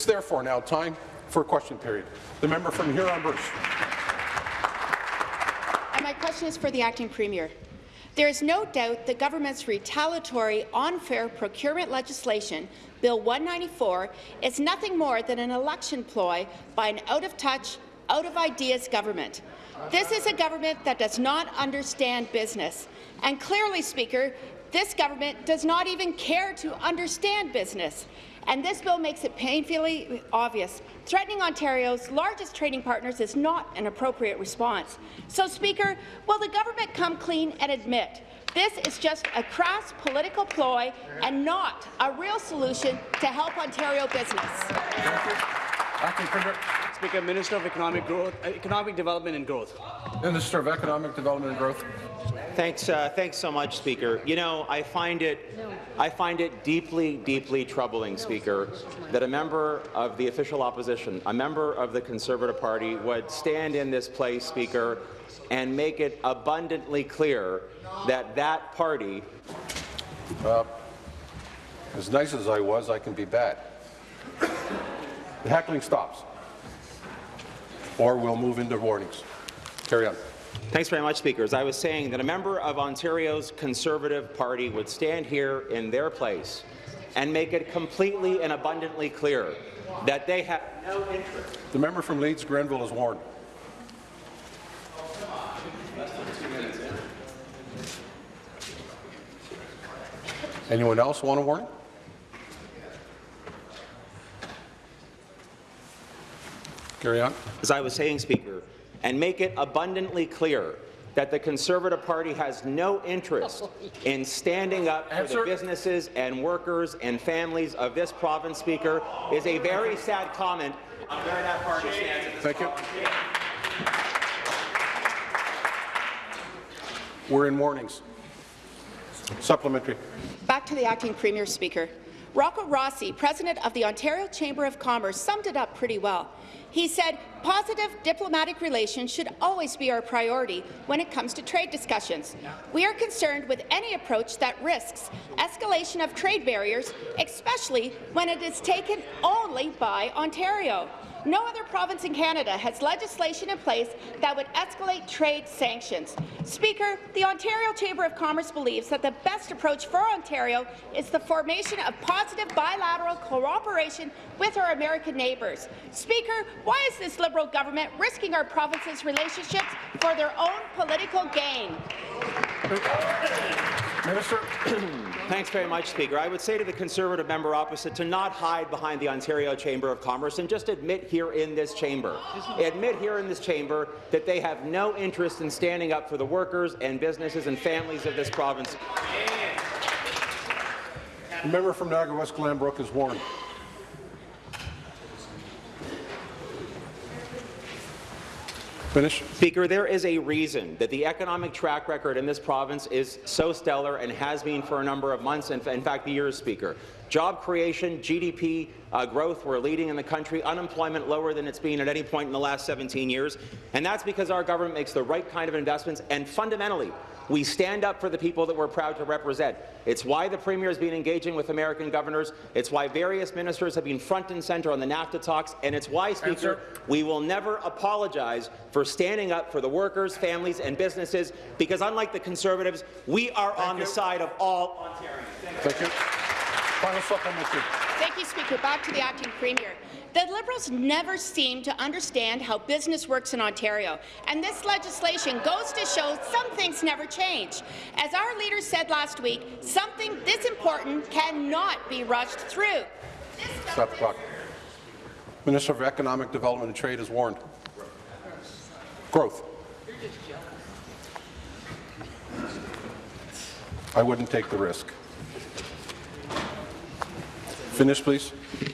It's therefore now time for a question period. The member from Huron-Bruce. And uh, my question is for the acting premier. There is no doubt the government's retaliatory unfair procurement legislation, Bill 194, is nothing more than an election ploy by an out-of-touch, out-of-ideas government. This is a government that does not understand business. And clearly, Speaker, this government does not even care to understand business. And this bill makes it painfully obvious. Threatening Ontario's largest trading partners is not an appropriate response. So, Speaker, will the government come clean and admit this is just a crass political ploy and not a real solution to help Ontario business? Acting Speaker, Minister of Economic Growth, uh, Economic Development and Growth. Minister of Economic Development and Growth. Thanks, uh, thanks so much, Speaker. You know, I find it, I find it deeply, deeply troubling, Speaker, that a member of the official opposition, a member of the Conservative Party, would stand in this place, Speaker, and make it abundantly clear that that party. Uh, as nice as I was, I can be bad. The heckling stops, or we'll move into warnings. Carry on. Thanks very much, Speaker. As I was saying, that a member of Ontario's Conservative Party would stand here in their place and make it completely and abundantly clear that they have no interest. The member from Leeds Grenville is warned. Anyone else want a warning? Carry on. As I was saying, Speaker, and make it abundantly clear that the Conservative Party has no interest oh, in standing up for Answer. the businesses and workers and families of this province, Speaker, is a very sad comment on where that party stands. at this Thank you. We're in warnings. Supplementary. Back to the acting premier speaker. Rocco Rossi, president of the Ontario Chamber of Commerce, summed it up pretty well. He said, positive diplomatic relations should always be our priority when it comes to trade discussions. We are concerned with any approach that risks escalation of trade barriers, especially when it is taken only by Ontario. No other province in Canada has legislation in place that would escalate trade sanctions. Speaker, the Ontario Chamber of Commerce believes that the best approach for Ontario is the formation of positive bilateral cooperation with our American neighbours. Speaker, why is this Liberal government risking our province's relationships for their own political gain? Minister. Thanks very much, Speaker. I would say to the Conservative member opposite to not hide behind the Ontario Chamber of Commerce and just admit here in this chamber, admit here in this chamber that they have no interest in standing up for the workers and businesses and families of this province. The member from Niagara West Glanbrook is warned. Finish. Speaker, there is a reason that the economic track record in this province is so stellar and has been for a number of months, and in fact the years, Speaker. Job creation, GDP uh, growth, we're leading in the country, unemployment lower than it's been at any point in the last 17 years, and that's because our government makes the right kind of investments, and fundamentally, we stand up for the people that we're proud to represent. It's why the Premier has been engaging with American governors. It's why various ministers have been front and centre on the NAFTA talks. And it's why, Speaker, we will never apologize for standing up for the workers, families and businesses, because unlike the Conservatives, we are on you. the side of all Ontarians. Thank you. Final supplementary. Thank you, Speaker. Back to the acting premier. The Liberals never seem to understand how business works in Ontario, and this legislation goes to show some things never change. As our leader said last week, something this important cannot be rushed through. Stop the clock. Minister of Economic Development and Trade is warned. Growth. I wouldn't take the risk. Finish, please.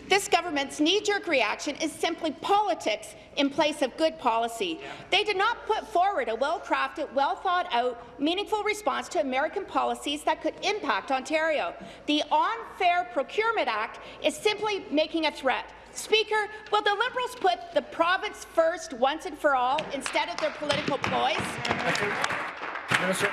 This government's knee-jerk reaction is simply politics in place of good policy. They did not put forward a well-crafted, well-thought-out, meaningful response to American policies that could impact Ontario. The Unfair Procurement Act is simply making a threat. Speaker, will the Liberals put the province first once and for all instead of their political ploys? Minister.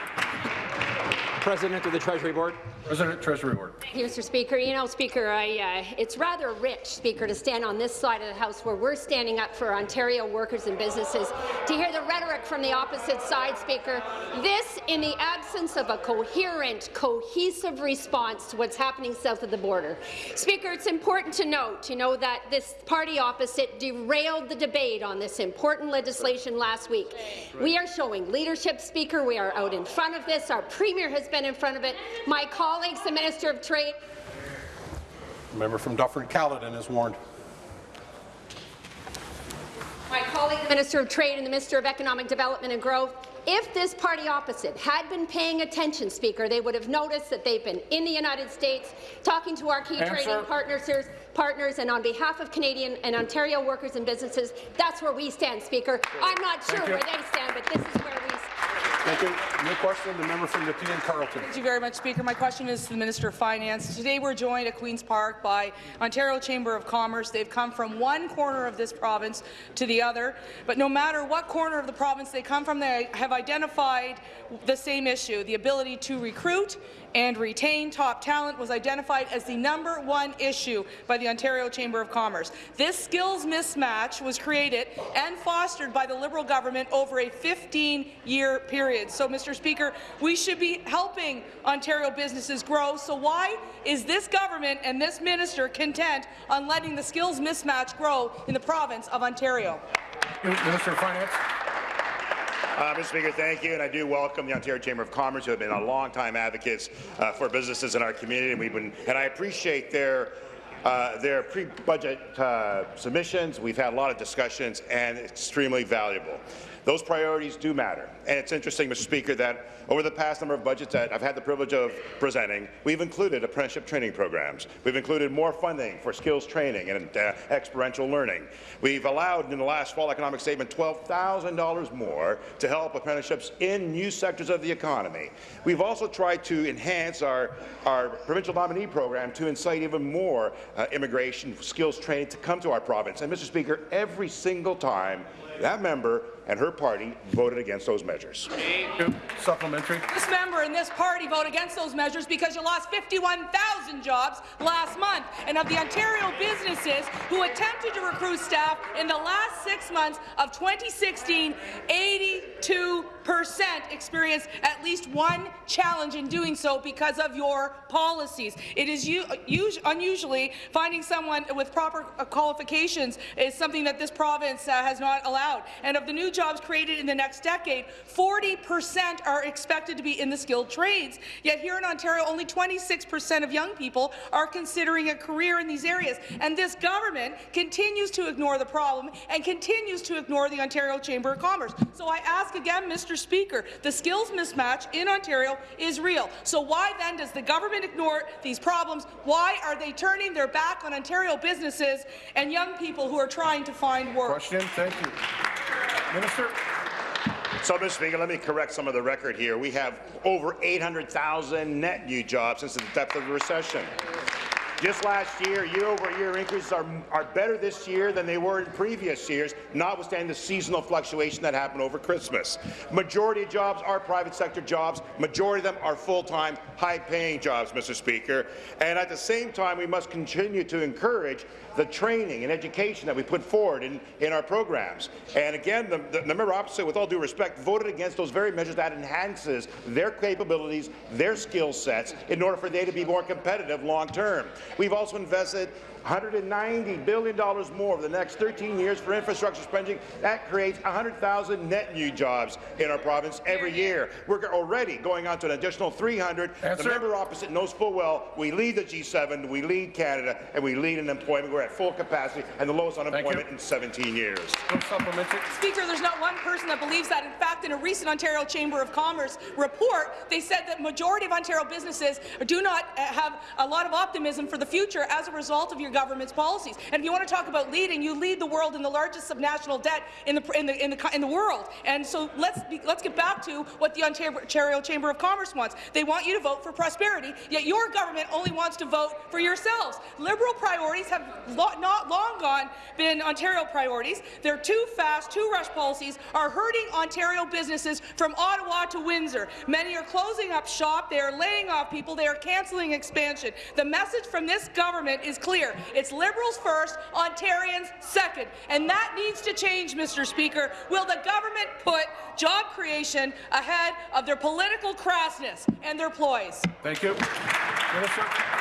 President of the Treasury Board. President, Treasury. Thank you, Mr. Speaker. You know, Speaker, I, uh, it's rather rich, Speaker, to stand on this side of the House where we're standing up for Ontario workers and businesses, to hear the rhetoric from the opposite side, Speaker. This in the absence of a coherent, cohesive response to what's happening south of the border. Speaker, it's important to note, you know, that this party opposite derailed the debate on this important legislation last week. We are showing leadership, Speaker. We are out in front of this. Our Premier has been in front of it. My colleagues, the Minister of Trade, A Member from Dufferin-Caledon is warned. my colleague, the Minister of Trade and the Minister of Economic Development and Growth, if this party opposite had been paying attention, Speaker, they would have noticed that they've been in the United States talking to our key Answer. trading partners, partners, and on behalf of Canadian and Ontario workers and businesses, that's where we stand, Speaker. I'm not sure where they stand, but this is where we stand. Thank you. New question, the member from Nepean Carleton. Thank you very much, Speaker. My question is to the Minister of Finance. Today we're joined at Queen's Park by Ontario Chamber of Commerce. They've come from one corner of this province to the other, but no matter what corner of the province they come from, they have identified the same issue, the ability to recruit and retain top talent was identified as the number one issue by the Ontario Chamber of Commerce. This skills mismatch was created and fostered by the Liberal government over a 15-year period. So, Mr. Speaker, we should be helping Ontario businesses grow. So why is this government and this minister content on letting the skills mismatch grow in the province of Ontario? Minister of Finance. Uh, Mr. Speaker, thank you, and I do welcome the Ontario Chamber of Commerce, who have been a long-time advocates uh, for businesses in our community, and, we've been, and I appreciate their uh, their pre-budget uh, submissions. We've had a lot of discussions, and extremely valuable. Those priorities do matter, and it's interesting, Mr. Speaker, that over the past number of budgets that I've had the privilege of presenting, we've included apprenticeship training programs. We've included more funding for skills training and uh, experiential learning. We've allowed, in the last fall economic statement, $12,000 more to help apprenticeships in new sectors of the economy. We've also tried to enhance our, our provincial nominee program to incite even more uh, immigration skills training to come to our province. And, Mr. Speaker, every single time that member and her party voted against those measures. Supplementary. This member and this party vote against those measures because you lost 51,000 jobs last month. And of the Ontario businesses who attempted to recruit staff in the last six months of 2016, 82 percent experienced at least one challenge in doing so because of your policies. It is unusually finding someone with proper qualifications is something that this province uh, has not allowed. And of the new jobs created in the next decade, 40 percent are expected to be in the skilled trades. Yet here in Ontario, only 26 percent of young people are considering a career in these areas. And this government continues to ignore the problem and continues to ignore the Ontario Chamber of Commerce. So I ask again, Mr. Mr. Speaker, the skills mismatch in Ontario is real. So why then does the government ignore these problems? Why are they turning their back on Ontario businesses and young people who are trying to find work? Question. Thank you. Minister. So, Mr. Speaker, let me correct some of the record here. We have over 800,000 net new jobs since the depth of the recession. Just last year, year-over-year increases are, are better this year than they were in previous years, notwithstanding the seasonal fluctuation that happened over Christmas. Majority of jobs are private sector jobs. Majority of them are full-time, high-paying jobs, Mr. Speaker. And at the same time, we must continue to encourage the training and education that we put forward in, in our programs. And again, the, the, the member opposite, with all due respect, voted against those very measures that enhances their capabilities, their skill sets, in order for they to be more competitive long term. We've also invested $190 billion more over the next 13 years for infrastructure spending. That creates 100,000 net new jobs in our province every year. We're already going on to an additional 300. Answer. The member opposite knows full well we lead the G7, we lead Canada, and we lead in employment. We're at full capacity and the lowest unemployment in 17 years. Speaker, there's not one person that believes that. In fact, in a recent Ontario Chamber of Commerce report, they said that majority of Ontario businesses do not uh, have a lot of optimism for the future as a result of your government's policies. And if you want to talk about leading, you lead the world in the largest subnational debt in the in the in the, in the world. And so let's be, let's get back to what the Ontario Chamber of Commerce wants. They want you to vote for prosperity, yet your government only wants to vote for yourselves. Liberal priorities have not long gone been Ontario priorities. Their too fast, too rush policies are hurting Ontario businesses from Ottawa to Windsor. Many are closing up shop. They are laying off people. They are cancelling expansion. The message from this government is clear. It's Liberals first, Ontarians second. And that needs to change, Mr. Speaker. Will the government put job creation ahead of their political crassness and their ploys? Thank you. Minister.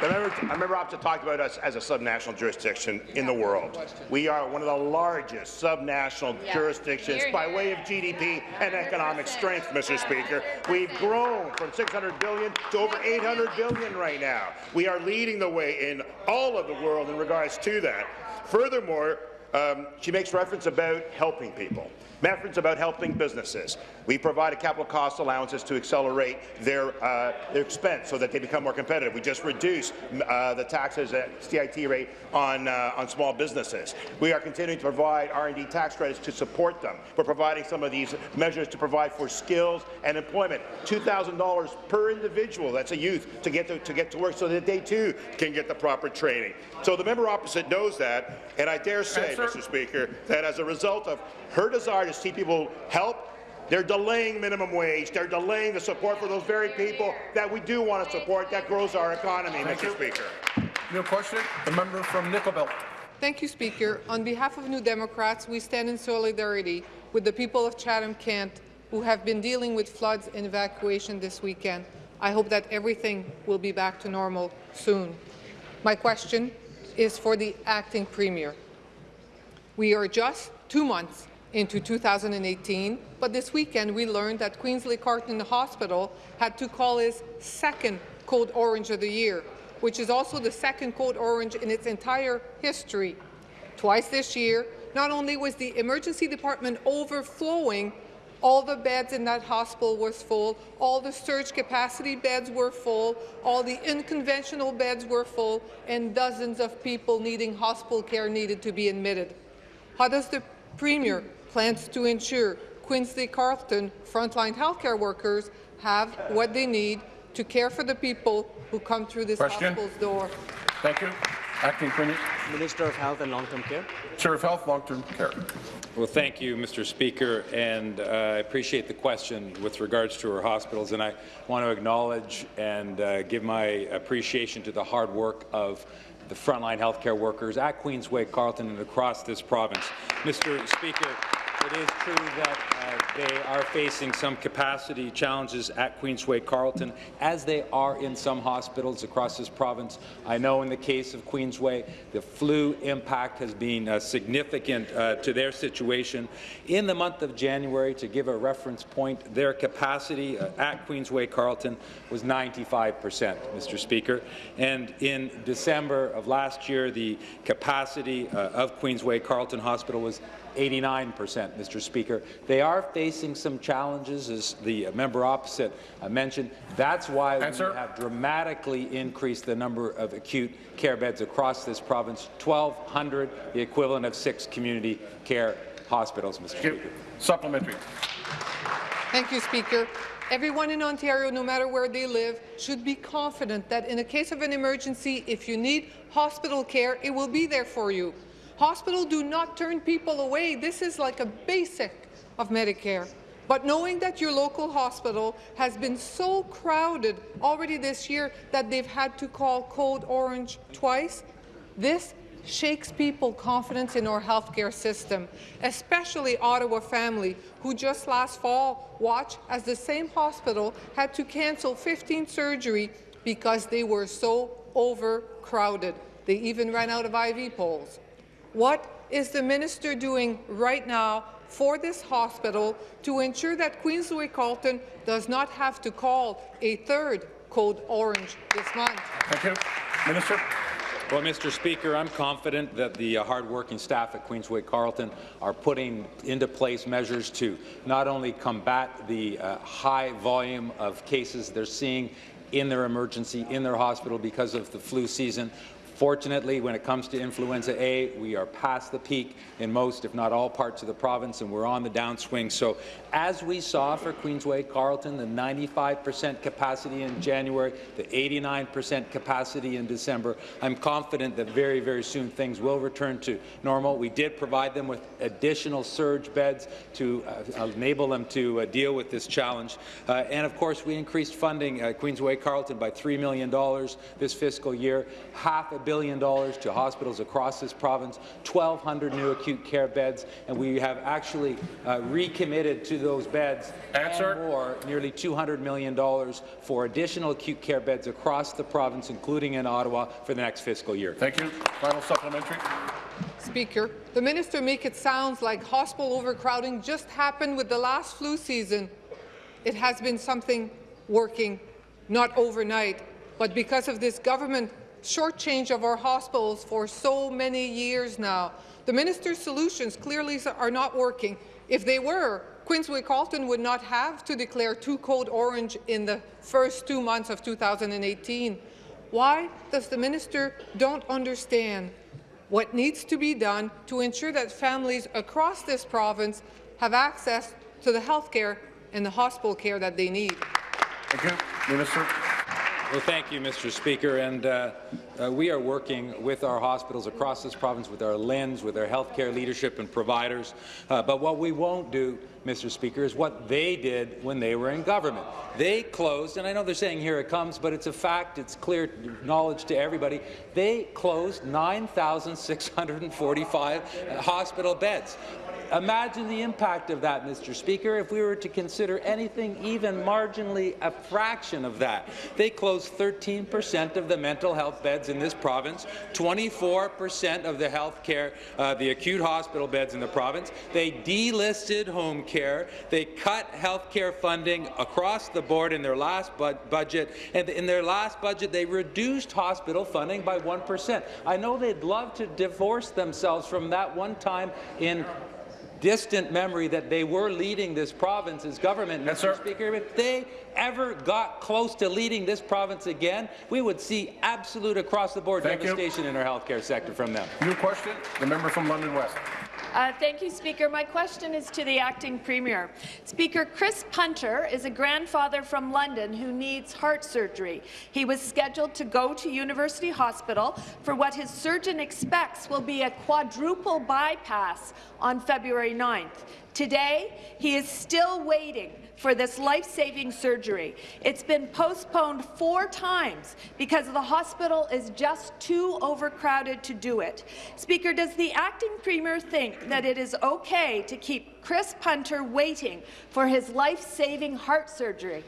The member, a member opposite talked about us as a subnational jurisdiction in the world. We are one of the largest subnational Yeah. jurisdictions by way of GDP and economic strength, Mr. Speaker. We've grown from 600 billion to over 800 billion right now. We are leading the way in all of the world in regards to that. Furthermore, um, she makes reference about helping people, reference about helping businesses. We provided capital cost allowances to accelerate their, uh, their expense so that they become more competitive. We just reduced uh, the taxes at CIT rate on, uh, on small businesses. We are continuing to provide R&D tax credits to support them. We're providing some of these measures to provide for skills and employment. $2,000 per individual, that's a youth, to get to, to get to work so that they too can get the proper training. So the member opposite knows that, and I dare say. Mr. Speaker, that as a result of her desire to see people help, they're delaying minimum wage. They're delaying the support for those very people that we do want to support that grows our economy, Thank Mr. you. Speaker. New question. The member from Nickel Belt. Thank you, Speaker. On behalf of New Democrats, we stand in solidarity with the people of Chatham-Kent who have been dealing with floods and evacuation this weekend. I hope that everything will be back to normal soon. My question is for the acting Premier. We are just two months into 2018, but this weekend we learned that Queensway Carleton Hospital had to call its second Code Orange of the year, which is also the second Code Orange in its entire history. Twice this year, not only was the emergency department overflowing, all the beds in that hospital was full, all the surge capacity beds were full, all the unconventional beds were full, and dozens of people needing hospital care needed to be admitted. How does the Premier plans to ensure Queensway Carleton frontline healthcare workers have what they need to care for the people who come through this Question. hospital's door? Thank you. Acting Premier. Minister of Health and Long-Term Care. Chair of Health, Long-Term Care. Well, thank you, Mr. Speaker, and uh, I appreciate the question with regards to our hospitals, and I want to acknowledge and uh, give my appreciation to the hard work of the frontline healthcare workers at Queensway, Carleton, and across this province. Mr. Speaker, it is true that uh, they are facing some capacity challenges at Queensway Carleton, as they are in some hospitals across this province. I know in the case of Queensway, the flu impact has been uh, significant uh, to their situation. In the month of January, to give a reference point, their capacity uh, at Queensway Carleton was 95 percent, Mr. Speaker. And in December of last year, the capacity uh, of Queensway Carleton Hospital was 89 percent, Mr. Speaker. They are facing some challenges, as the member opposite uh, mentioned. That's why Answer. we have dramatically increased the number of acute care beds across this province, 1,200, the equivalent of six community care hospitals, Mr. Thank. Speaker. Supplementary. Thank you, Speaker. Everyone in Ontario, no matter where they live, should be confident that in the case of an emergency, if you need hospital care, it will be there for you. Hospitals do not turn people away. This is like a basic of Medicare. But knowing that your local hospital has been so crowded already this year that they've had to call Code Orange twice, this shakes people confidence in our healthcare system, especially Ottawa family who just last fall watched as the same hospital had to cancel 15 surgery because they were so overcrowded. They even ran out of IV poles. What is the minister doing right now for this hospital to ensure that Queensway Carleton does not have to call a third Code Orange this month? Thank you. Minister. Well, Mr. Speaker, I'm confident that the uh, hardworking staff at Queensway Carleton are putting into place measures to not only combat the uh, high volume of cases they're seeing in their emergency, in their hospital because of the flu season. Fortunately, when it comes to influenza A, we are past the peak in most, if not all, parts of the province, and we're on the downswing. So as we saw for Queensway Carleton, the 95% capacity in January, the 89% capacity in December, I'm confident that very, very soon things will return to normal. We did provide them with additional surge beds to uh, enable them to uh, deal with this challenge. Uh, and of course, we increased funding at Queensway Carleton by $3 million this fiscal year, half a billion dollars to hospitals across this province, 1,200 new acute care beds, and we have actually uh, recommitted to those beds Answer. and more, nearly $200 million for additional acute care beds across the province, including in Ottawa, for the next fiscal year. Thank you. Final supplementary. Speaker, the minister make it sound like hospital overcrowding just happened with the last flu season. It has been something working, not overnight, but because of this government shortchange of our hospitals for so many years now. The minister's solutions clearly are not working. If they were, Queensway Carleton would not have to declare two code orange in the first two months of 2018. Why does the minister don't understand what needs to be done to ensure that families across this province have access to the health care and the hospital care that they need? Thank you. Minister. Well, thank you, Mr. Speaker. And uh, uh, we are working with our hospitals across this province, with our LHINs, with our healthcare leadership and providers. Uh, but what we won't do, Mr. Speaker, is what they did when they were in government. They closed, and I know they're saying here it comes, but it's a fact, it's clear knowledge to everybody. They closed 9,645 hospital beds. Imagine the impact of that, Mr. Speaker, if we were to consider anything even marginally a fraction of that. They closed 13 percent of the mental health beds in this province, 24 percent of the health care, uh, the acute hospital beds in the province. They delisted home care. They cut health care funding across the board in their last bu budget, and in their last budget, they reduced hospital funding by 1 percent. I know they'd love to divorce themselves from that one time in distant memory that they were leading this province as government, yes, Mr. sir. Speaker. If they ever got close to leading this province again, we would see absolute across-the-board Thank you. devastation in our healthcare sector from them. New question. The member from London West. Uh, thank you, Speaker. My question is to the acting premier. Speaker, Chris Punter is a grandfather from London who needs heart surgery. He was scheduled to go to University Hospital for what his surgeon expects will be a quadruple bypass on February 9th. Today, he is still waiting for this life-saving surgery. It's been postponed four times because the hospital is just too overcrowded to do it. Speaker, does the acting premier think that it is okay to keep Chris Punter waiting for his life-saving heart surgery?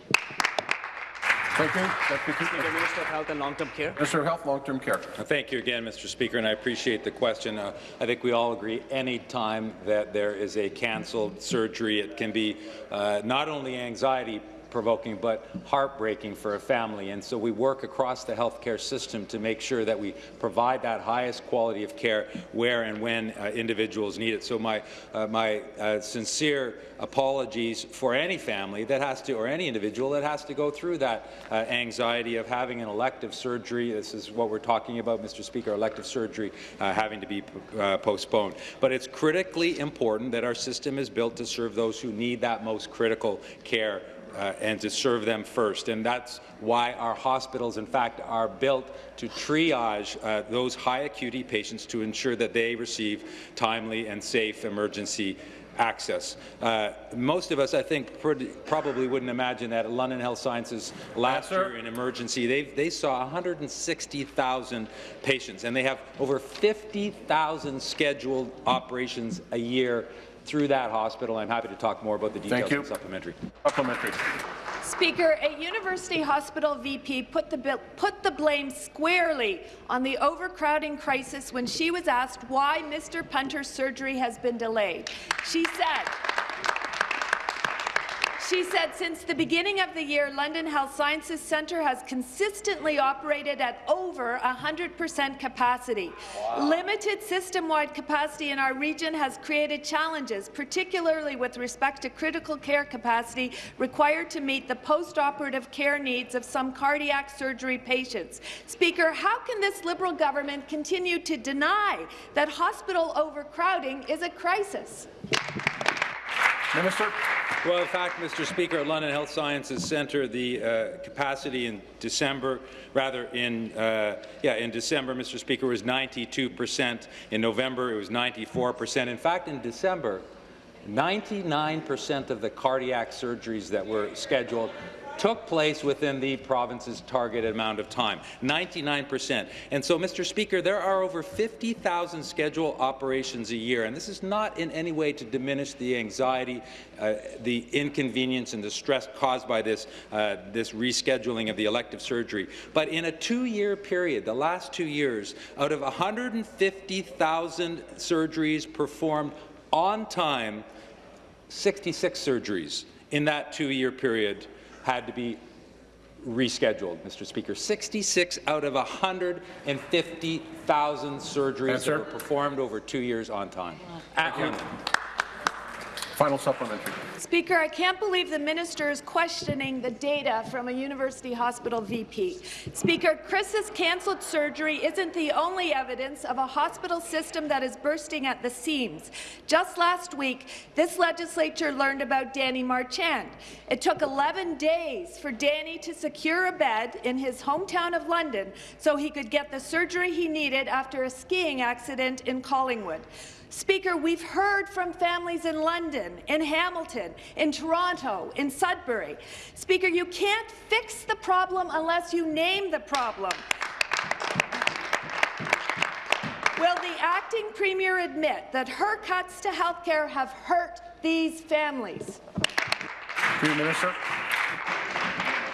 Thank you. Deputy Speaker, Minister of Health and Long-Term Care. Minister of Health, Long-Term Care. Thank you again, Mr. Speaker, and I appreciate the question. Uh, I think we all agree any time that there is a cancelled surgery, it can be uh, not only anxiety provoking but heartbreaking for a family. And so we work across the healthcare system to make sure that we provide that highest quality of care where and when uh, individuals need it. So my, uh, my uh, sincere apologies for any family that has to, or any individual that has to go through that uh, anxiety of having an elective surgery. This is what we're talking about, Mr. Speaker, elective surgery uh, having to be uh, postponed. But it's critically important that our system is built to serve those who need that most critical care uh, and to serve them first. And that's why our hospitals, in fact, are built to triage uh, those high acuity patients to ensure that they receive timely and safe emergency access. Uh, most of us, I think, probably wouldn't imagine that at London Health Sciences last Answer. year in emergency, they, they saw 160,000 patients, and they have over 50,000 scheduled operations a year through that hospital. I'm happy to talk more about the details Thank you. in supplementary. Supplementary. Speaker, a university hospital VP put the, bil- put the blame squarely on the overcrowding crisis when she was asked why Mr. Punter's surgery has been delayed. She said, She said since the beginning of the year, London Health Sciences Centre has consistently operated at over 100% capacity. Limited system-wide capacity in our region has created challenges, particularly with respect to critical care capacity required to meet the post-operative care needs of some cardiac surgery patients. Speaker, how can this Liberal government continue to deny that hospital overcrowding is a crisis? Minister. Well, in fact, Mr. Speaker, at London Health Sciences Centre, the uh, capacity in December, rather in uh, yeah, in December, Mr. Speaker, was 92 percent. In November, it was 94 percent. In fact, in December, 99 percent of the cardiac surgeries that were scheduled took place within the province's targeted amount of time, 99%. And so, Mr. Speaker, there are over 50,000 scheduled operations a year, and this is not in any way to diminish the anxiety, uh, the inconvenience and the stress caused by this, uh, this rescheduling of the elective surgery. But in a two-year period, the last two years, out of 150,000 surgeries performed on time, 66 surgeries in that two-year period had to be rescheduled, Mr. Speaker. 66 out of 150,000 surgeries Answer. that were performed over two years on time. At London. Final supplementary. Speaker, I can't believe the minister is questioning the data from a university hospital VP. Speaker, Chris's cancelled surgery isn't the only evidence of a hospital system that is bursting at the seams. Just last week, this legislature learned about Danny Marchand. It took 11 days for Danny to secure a bed in his hometown of London so he could get the surgery he needed after a skiing accident in Collingwood. Speaker, we've heard from families in London, in Hamilton, in Toronto, in Sudbury. Speaker, you can't fix the problem unless you name the problem. Will the acting premier admit that her cuts to health care have hurt these families? Premier Minister.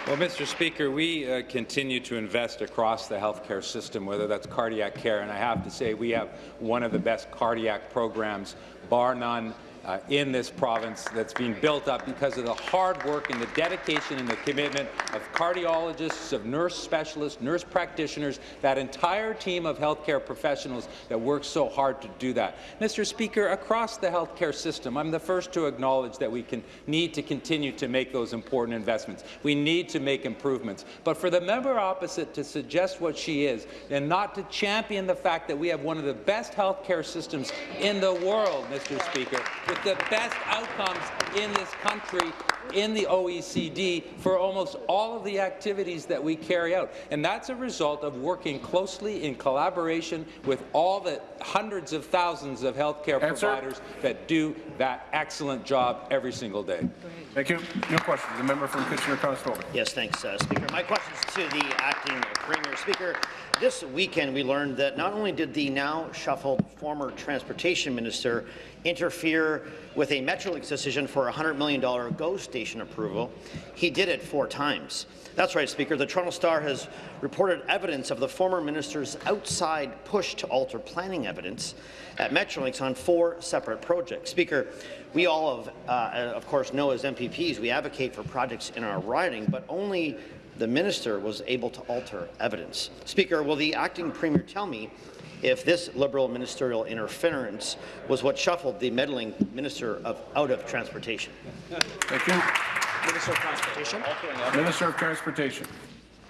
Well, Mr. Speaker, we uh, continue to invest across the healthcare system, whether that's cardiac care, and I have to say we have one of the best cardiac programs, bar none, uh, in this province that's being built up because of the hard work and the dedication and the commitment of cardiologists, of nurse specialists, nurse practitioners, that entire team of healthcare professionals that work so hard to do that. Mr. Speaker, across the healthcare system, I'm the first to acknowledge that we can need to continue to make those important investments. We need to make improvements. But for the member opposite to suggest what she is and not to champion the fact that we have one of the best healthcare systems in the world, Mr. Speaker, with the best outcomes in this country in the OECD for almost all of the activities that we carry out. And that's a result of working closely in collaboration with all the hundreds of thousands of healthcare Answer. providers that do that excellent job every single day. Thank you. No question. The member from Kitchener-Conestoga. Yes, thanks, uh, Speaker. My question is to the acting Premier. Speaker, this weekend we learned that not only did the now shuffled former transportation minister interfere with a Metrolinx decision for a $100 million GO station approval, he did it four times. That's right, Speaker. The Toronto Star has reported evidence of the former minister's outside push to alter planning evidence at Metrolinx on four separate projects. Speaker, we all, of, uh, of course, know as MPPs we advocate for projects in our riding, but only the minister was able to alter evidence. Speaker, will the acting premier tell me if this Liberal ministerial interference was what shuffled the meddling Minister of out of Transportation? Thank you. Minister of Transportation. Minister of Transportation.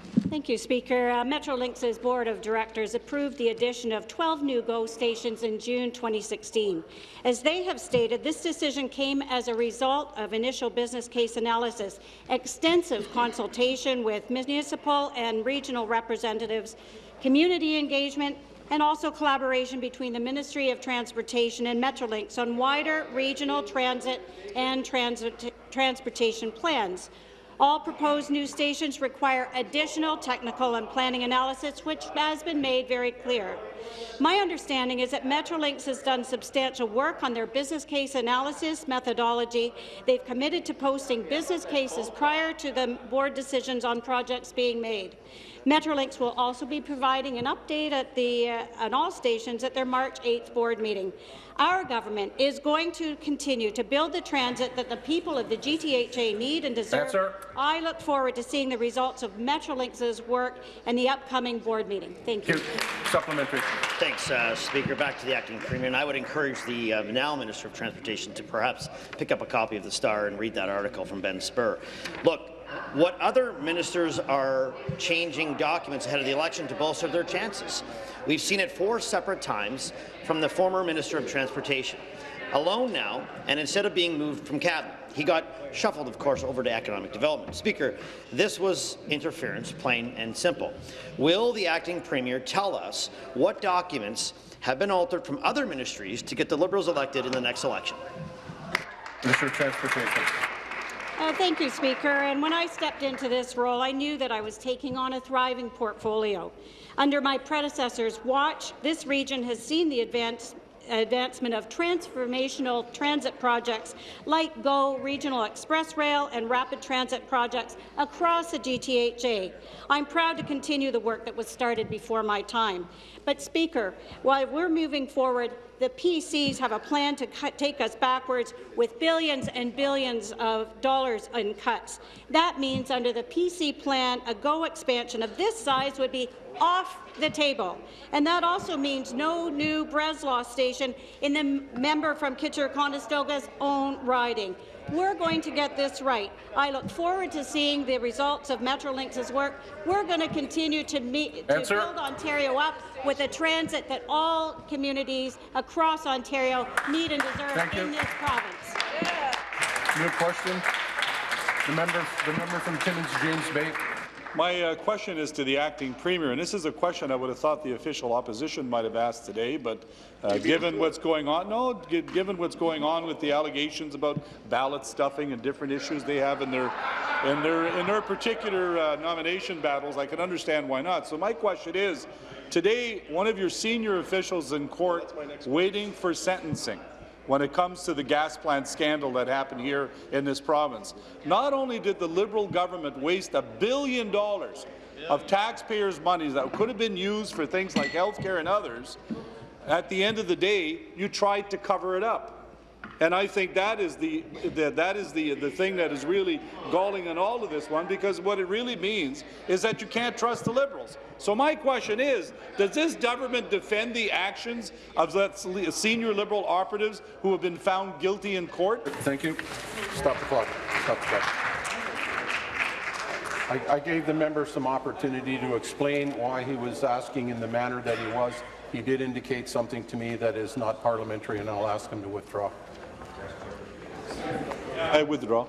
Thank you, Speaker. Uh, Metrolinx's Board of Directors approved the addition of 12 new GO stations in June 2016. As they have stated, this decision came as a result of initial business case analysis, extensive consultation with municipal and regional representatives, community engagement, and also collaboration between the Ministry of Transportation and Metrolinx on wider regional transit and transit transportation plans. All proposed new stations require additional technical and planning analysis, which has been made very clear. My understanding is that Metrolinx has done substantial work on their business case analysis methodology. They've committed to posting business cases prior to the board decisions on projects being made. Metrolinx will also be providing an update at, the, uh, at all stations at their March 8th board meeting. Our government is going to continue to build the transit that the people of the GTHA need and deserve. Answer. I look forward to seeing the results of Metrolinx's work and the upcoming board meeting. Thank you. Thank you. Supplementary. Thanks, uh, Speaker. Back to the acting premier, and I would encourage the uh, now Minister of Transportation to perhaps pick up a copy of the Star and read that article from Ben Spurr. Look, what other ministers are changing documents ahead of the election to bolster their chances. We've seen it four separate times from the former Minister of Transportation. Alone now, and instead of being moved from cabinet, he got shuffled, of course, over to economic development. Speaker, this was interference, plain and simple. Will the acting premier tell us what documents have been altered from other ministries to get the Liberals elected in the next election? Of Transportation. Uh, thank you, Speaker. And when I stepped into this role, I knew that I was taking on a thriving portfolio. Under my predecessor's watch, this region has seen the advance, advancement of transformational transit projects like GO Regional Express Rail and rapid transit projects across the GTHA. I'm proud to continue the work that was started before my time. But, Speaker, while we're moving forward, the PCs have a plan to cut, take us backwards with billions and billions of dollars in cuts. That means under the PC plan, a GO expansion of this size would be off the table. And that also means no new Breslau station in the member from Kitchener-Conestoga's own riding. We're going to get this right. I look forward to seeing the results of Metrolinx's work. We're going to continue to, meet, to build Ontario up with a transit that all communities across Ontario need and deserve Thank in you. this province. New question. The member, the member from Timmins, James Bay. My uh, question is to the acting premier, and this is a question I would have thought the official opposition might have asked today, but uh, given what's going on, no, given what's going on with the allegations about ballot stuffing and different issues they have in their in their in their particular uh, nomination battles, I can understand why not. So my question is, today one of your senior officials in court waiting for sentencing when it comes to the gas plant scandal that happened here in this province. Not only did the Liberal government waste a billion dollars of taxpayers' money that could have been used for things like health care and others, at the end of the day, you tried to cover it up. And I think that is the, the that is the the thing that is really galling in all of this one because what it really means is that you can't trust the Liberals. So my question is, does this government defend the actions of the senior Liberal operatives who have been found guilty in court? Thank you. Stop the clock. Stop the clock. I, I gave the member some opportunity to explain why he was asking in the manner that he was. He did indicate something to me that is not parliamentary, and I'll ask him to withdraw. I withdraw.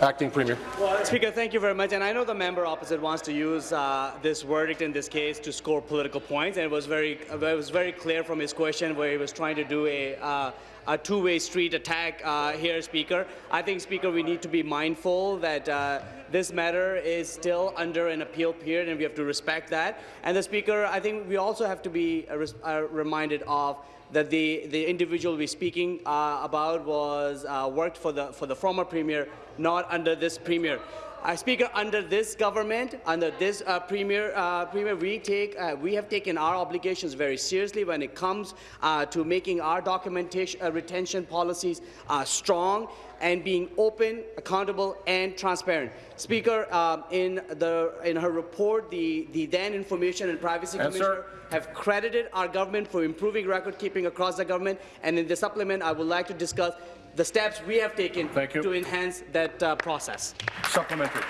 Acting Premier. Well, Speaker, thank you very much. And I know the member opposite wants to use uh, this verdict in this case to score political points. And it was very, it was very clear from his question where he was trying to do a, uh, a two-way street attack uh, here, Speaker. I think, Speaker, we need to be mindful that uh, this matter is still under an appeal period, and we have to respect that. And the Speaker, I think we also have to be uh, uh, reminded of that the, the individual we're speaking uh, about was uh, worked for the for the former premier, not under this premier. Uh, Speaker, under this government, under this uh, premier, uh, premier, we take uh, we have taken our obligations very seriously when it comes uh, to making our documentation uh, retention policies strong and being open, accountable, and transparent. Speaker, um, in the in her report, the the then Information and Privacy Answer. Commissioner have credited our government for improving record keeping across the government. And in the supplement, I would like to discuss the steps we have taken Thank you. to enhance that uh, process. Supplementary.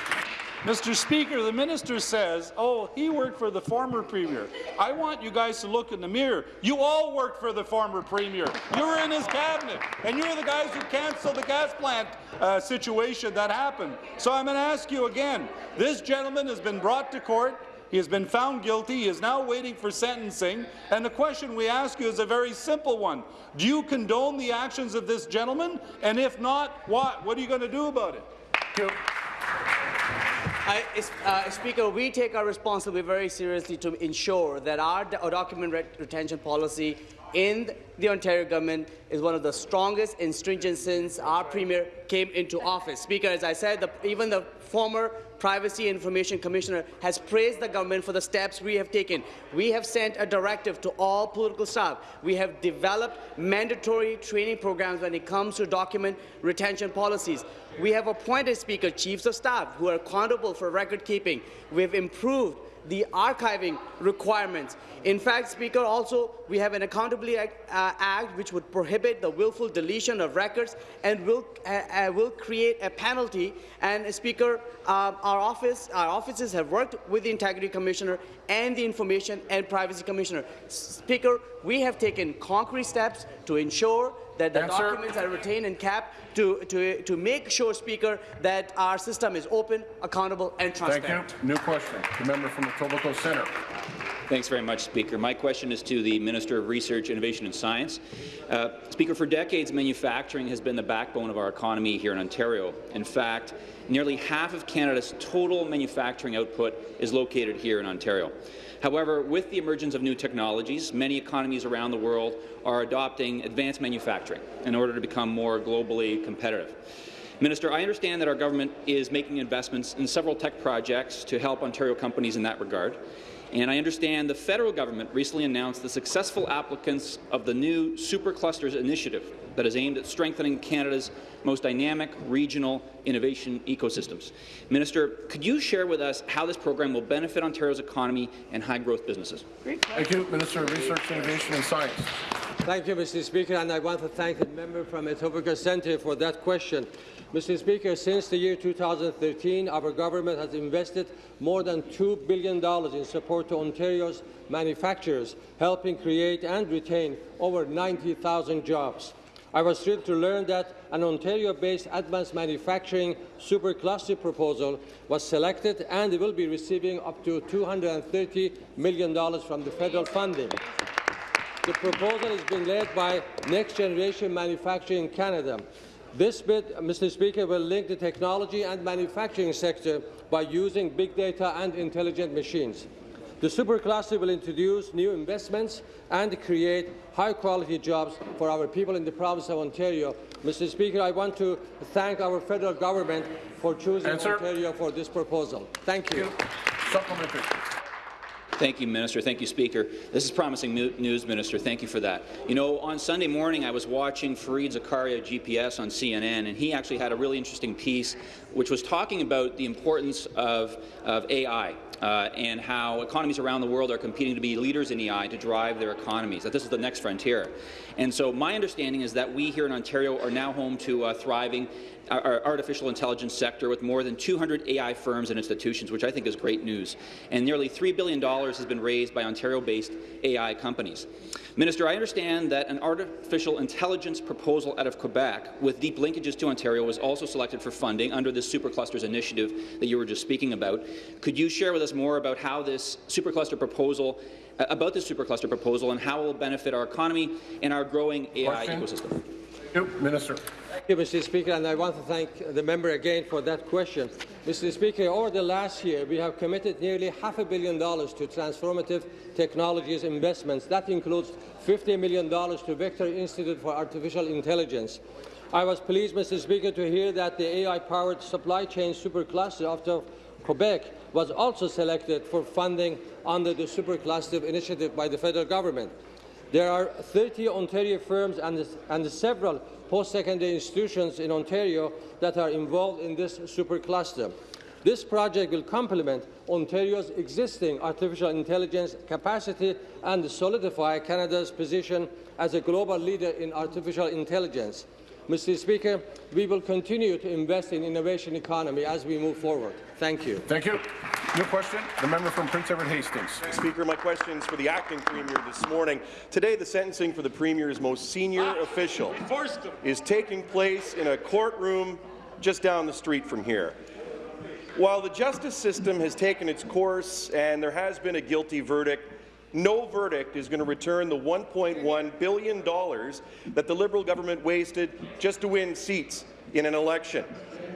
Mr. Speaker, the minister says, oh, he worked for the former premier. I want you guys to look in the mirror. You all worked for the former premier. You were in his cabinet, and you're the guys who canceled the gas plant uh, situation that happened. So I'm going to ask you again. This gentleman has been brought to court. He has been found guilty. He is now waiting for sentencing. And the question we ask you is a very simple one. Do you condone the actions of this gentleman? And if not, what? What are you going to do about it? I, uh, Speaker, we take our responsibility very seriously to ensure that our, document ret retention policy in the Ontario government is one of the strongest and stringent since our Premier came into office. Speaker, as I said, the, even the former Privacy Information Commissioner has praised the government for the steps we have taken. We have sent a directive to all political staff. We have developed mandatory training programs when it comes to document retention policies. We have appointed Speaker chiefs of staff who are accountable for record keeping. We have improved the archiving requirements. In fact, Speaker, also we have an Accountability Act, uh, which would prohibit the willful deletion of records and will uh, uh, will create a penalty. And Speaker, um, our office, our offices have worked with the Integrity Commissioner and the Information and Privacy Commissioner. Speaker, we have taken concrete steps to ensure that the Answer. documents are retained and kept to, to, to make sure, Speaker, that our system is open, accountable and transparent. Thank you. New question. The member from Etobicoke Centre. Thanks very much, Speaker. My question is to the Minister of Research, Innovation and Science. Uh, Speaker, for decades, manufacturing has been the backbone of our economy here in Ontario. In fact, nearly half of Canada's total manufacturing output is located here in Ontario. However, with the emergence of new technologies, many economies around the world are adopting advanced manufacturing in order to become more globally competitive. Minister, I understand that our government is making investments in several tech projects to help Ontario companies in that regard. And I understand the federal government recently announced the successful applicants of the new Superclusters initiative that is aimed at strengthening Canada's most dynamic regional innovation ecosystems. Minister, could you share with us how this program will benefit Ontario's economy and high-growth businesses? Thank you, Minister of Research, Innovation and Science. Thank you, Mr. Speaker, and I want to thank the member from Etobicoke Centre for that question. Mr. Speaker, since the year 2013, our government has invested more than $2 billion in support to Ontario's manufacturers, helping create and retain over 90,000 jobs. I was thrilled to learn that an Ontario-based advanced manufacturing supercluster proposal was selected and will be receiving up to $230 million from the federal funding. The proposal is being led by Next Generation Manufacturing Canada. This bid, uh, Mr. Speaker, will link the technology and manufacturing sector by using big data and intelligent machines. The supercluster will introduce new investments and create high-quality jobs for our people in the province of Ontario. Mr. Speaker, I want to thank our federal government for choosing Answer. Ontario for this proposal. Thank you. Supplementary. Thank you, Minister. Thank you, Speaker. This is promising news, Minister. Thank you for that. You know, on Sunday morning, I was watching Fareed Zakaria GPS on CNN, and he actually had a really interesting piece which was talking about the importance of, of AI uh, and how economies around the world are competing to be leaders in AI to drive their economies, that this is the next frontier. And so my understanding is that we here in Ontario are now home to a thriving our artificial intelligence sector with more than 200 AI firms and institutions, which I think is great news. And nearly $3 billion has been raised by Ontario-based AI companies. Minister, I understand that an artificial intelligence proposal out of Quebec with deep linkages to Ontario was also selected for funding under this Superclusters initiative that you were just speaking about. Could you share with us more about how this Supercluster proposal uh, about this supercluster proposal and how it will benefit our economy and our growing AI Question. ecosystem. You, Minister. Thank you, Mr. Speaker, and I want to thank the member again for that question. Mr. Speaker, over the last year, we have committed nearly half a billion dollars to transformative technologies investments. That includes $50 million to Vector Institute for Artificial Intelligence. I was pleased, Mr. Speaker, to hear that the AI-powered supply chain supercluster of Quebec was also selected for funding under the supercluster initiative by the federal government. There are 30 Ontario firms and, and several post-secondary institutions in Ontario that are involved in this supercluster. This project will complement Ontario's existing artificial intelligence capacity and solidify Canada's position as a global leader in artificial intelligence. Mr. Speaker, we will continue to invest in innovation economy as we move forward. Thank you. Thank you. New question, the member from Prince Edward Hastings. Speaker, my question is for the acting premier this morning. Today, the sentencing for the premier's most senior official is taking place in a courtroom just down the street from here. While the justice system has taken its course and there has been a guilty verdict, no verdict is going to return the $1.1 billion that the Liberal government wasted just to win seats in an election.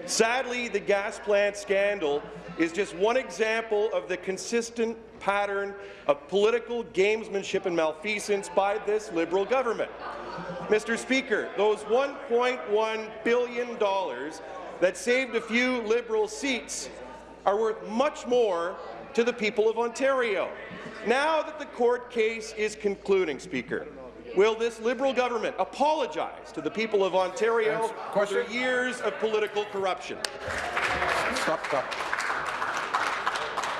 Sadly, the gas plant scandal is just one example of the consistent pattern of political gamesmanship and malfeasance by this Liberal government. Mr. Speaker, those $1.1 billion that saved a few Liberal seats are worth much more to the people of Ontario. Now that the court case is concluding, Speaker, will this Liberal government apologize to the people of Ontario for their years of political corruption? Stop, stop.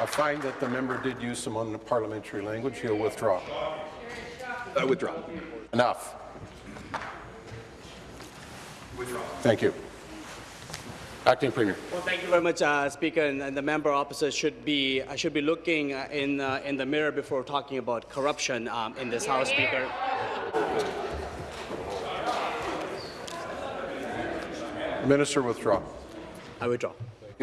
I find that the member did use some unparliamentary language. He'll withdraw. I withdraw. Enough. Withdraw. Thank you. Acting Premier. Well, thank you very much, uh, Speaker. And, and, the member opposite should be uh, should be looking uh, in uh, in the mirror before talking about corruption um, in this House, Speaker. Minister, withdraw. I withdraw.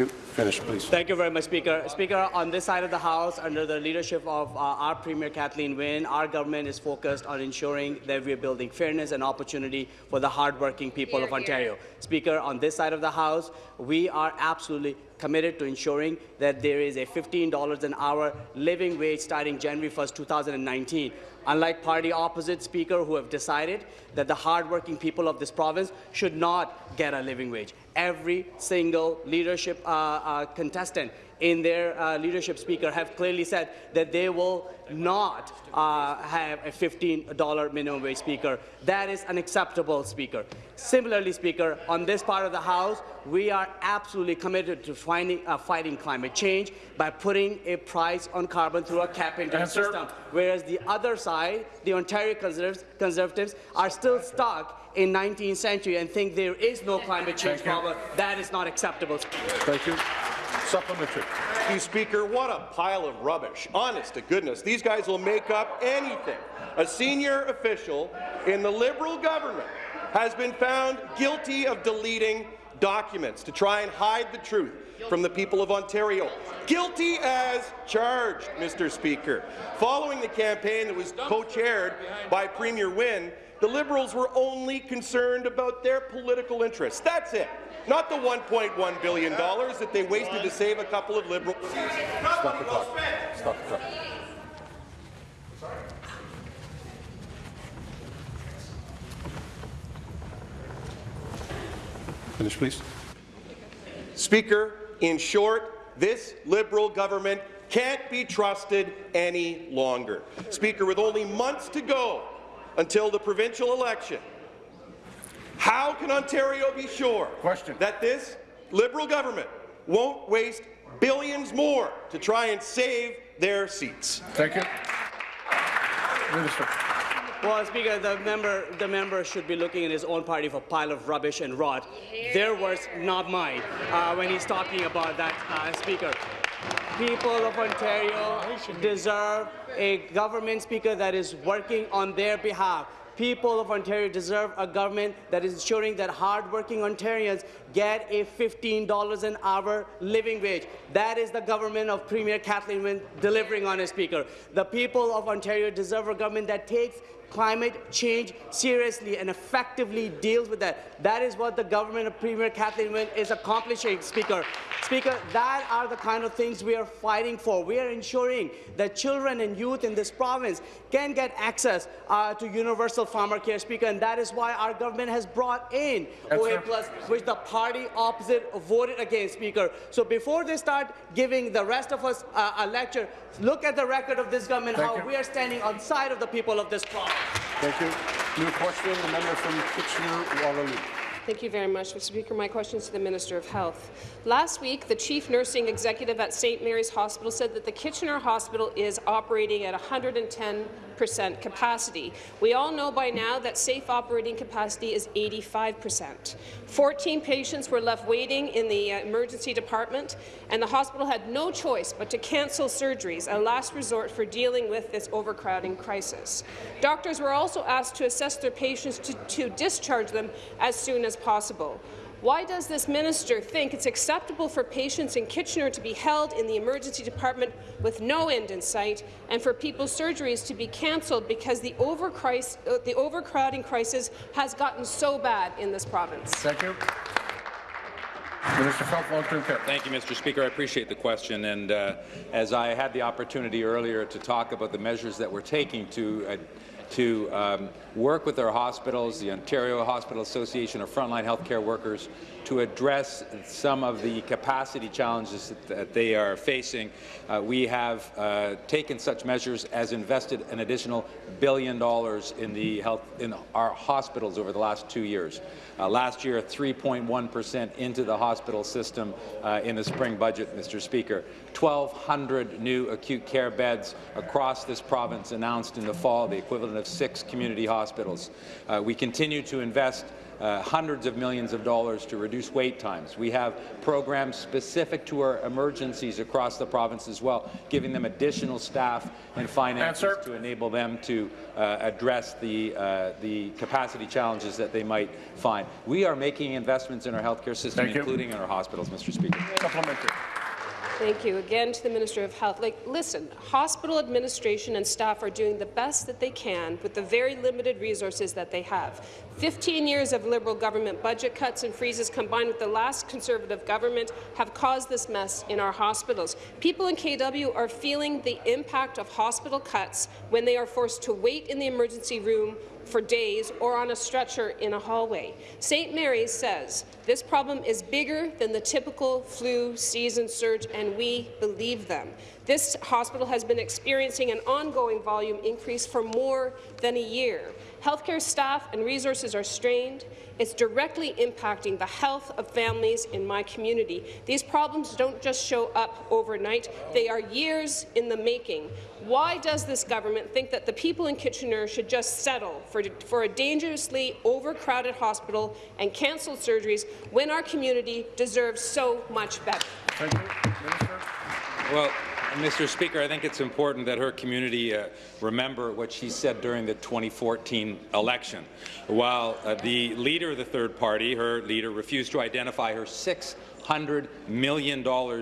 You finish, please. Thank you very much, Speaker. Speaker, on this side of the House, under the leadership of uh, our Premier Kathleen Wynne, our government is focused on ensuring that we are building fairness and opportunity for the hardworking people here, of Ontario. Here. Speaker, on this side of the House, we are absolutely committed to ensuring that there is a $15 an hour living wage starting January 1st, 2019. Unlike party opposite speaker who have decided that the hardworking people of this province should not get a living wage. Every single leadership uh, uh, contestant in their uh, leadership speaker have clearly said that they will not uh, have a $15 minimum wage speaker. That is unacceptable, Speaker. Similarly, Speaker, on this part of the House, we are absolutely committed to finding, uh, fighting climate change by putting a price on carbon through a cap-and-trade system, whereas the other side, the Ontario Conservatives, Conservatives, are still stuck in 19th century and think there is no climate change problem. That is not acceptable. Thank you. Supplementary. You Speaker, what a pile of rubbish. Honest to goodness, these guys will make up anything. A senior official in the Liberal government has been found guilty of deleting documents to try and hide the truth from the people of Ontario. Guilty as charged, Mr. Speaker. Following the campaign that was co-chaired by Premier Wynne, the Liberals were only concerned about their political interests. That's it not the $1.1 billion that they wasted to save a couple of Liberals. Stop the clock. Stop the clock. Finish, please. Speaker, in short, this Liberal government can't be trusted any longer. Speaker, with only months to go until the provincial election, how can Ontario be sure Question. that this Liberal government won't waste billions more to try and save their seats? Thank you. Minister. Well, Speaker, the member, the member should be looking in his own party for a pile of rubbish and rot. Their words, not mine, uh, when he's talking about that, uh, Speaker. People of Ontario deserve a government speaker that is working on their behalf people of Ontario deserve a government that is ensuring that hardworking Ontarians get a $15 an hour living wage. That is the government of Premier Kathleen Wynne delivering on a speaker. The people of Ontario deserve a government that takes climate change seriously and effectively deals with that. That is what the government of Premier Kathleen Wynne is accomplishing, Speaker. Speaker, that are the kind of things we are fighting for. We are ensuring that children and youth in this province can get access uh, to universal pharmacare, Speaker, and that is why our government has brought in OHIP Plus, which the party opposite voted against, Speaker. So before they start giving the rest of us uh, a lecture, look at the record of this government, Thank how you. we are standing on side of the people of this province. Thank you. New question, the member from Kitchener-Waterloo. Thank you very much, Mr. Speaker. My question is to the Minister of Health. Last week, the Chief Nursing Executive at St. Mary's Hospital said that the Kitchener Hospital is operating at 110 percent capacity. We all know by now that safe operating capacity is 85 percent. 14 patients were left waiting in the uh, emergency department, and the hospital had no choice but to cancel surgeries, a last resort for dealing with this overcrowding crisis. Doctors were also asked to assess their patients to, to discharge them as soon as possible. Why does this minister think it's acceptable for patients in Kitchener to be held in the emergency department with no end in sight and for people's surgeries to be cancelled because the, uh, the overcrowding crisis has gotten so bad in this province? Thank you. Minister of Health, Long-Term Care. Thank you, Mr. Speaker. I appreciate the question. And uh, as I had the opportunity earlier to talk about the measures that we're taking to uh, to um, work with our hospitals, the Ontario Hospital Association of Frontline Healthcare Workers, to address some of the capacity challenges that, they are facing. Uh, we have uh, taken such measures as invested an additional billion dollars in the health in our hospitals over the last two years. Uh, last year, 3.1 percent into the hospital system uh, in the spring budget, Mr. Speaker. 1,200 new acute care beds across this province announced in the fall, the equivalent of six community hospitals. Uh, we continue to invest uh, hundreds of millions of dollars to reduce wait times. We have programs specific to our emergencies across the province as well, giving them additional staff and finances Answer. to enable them to uh, address the, uh, the capacity challenges that they might find. We are making investments in our healthcare system, Thank you. including in our hospitals, Mr. Speaker. Supplementary. Thank you. Again to the Minister of Health. Like, listen, hospital administration and staff are doing the best that they can with the very limited resources that they have. 15 years of Liberal government budget cuts and freezes combined with the last Conservative government have caused this mess in our hospitals. People in KW are feeling the impact of hospital cuts when they are forced to wait in the emergency room for days or on a stretcher in a hallway. St. Mary's says this problem is bigger than the typical flu season surge, and we believe them. This hospital has been experiencing an ongoing volume increase for more than a year. Healthcare staff and resources are strained. It's directly impacting the health of families in my community. These problems don't just show up overnight. They are years in the making. Why does this government think that the people in Kitchener should just settle for, for a dangerously overcrowded hospital and cancel surgeries when our community deserves so much better? Thank you. Well, Mr. Speaker, I think it's important that her community uh, remember what she said during the 2014 election. While uh, the leader of the third party, her leader, refused to identify her six $100 million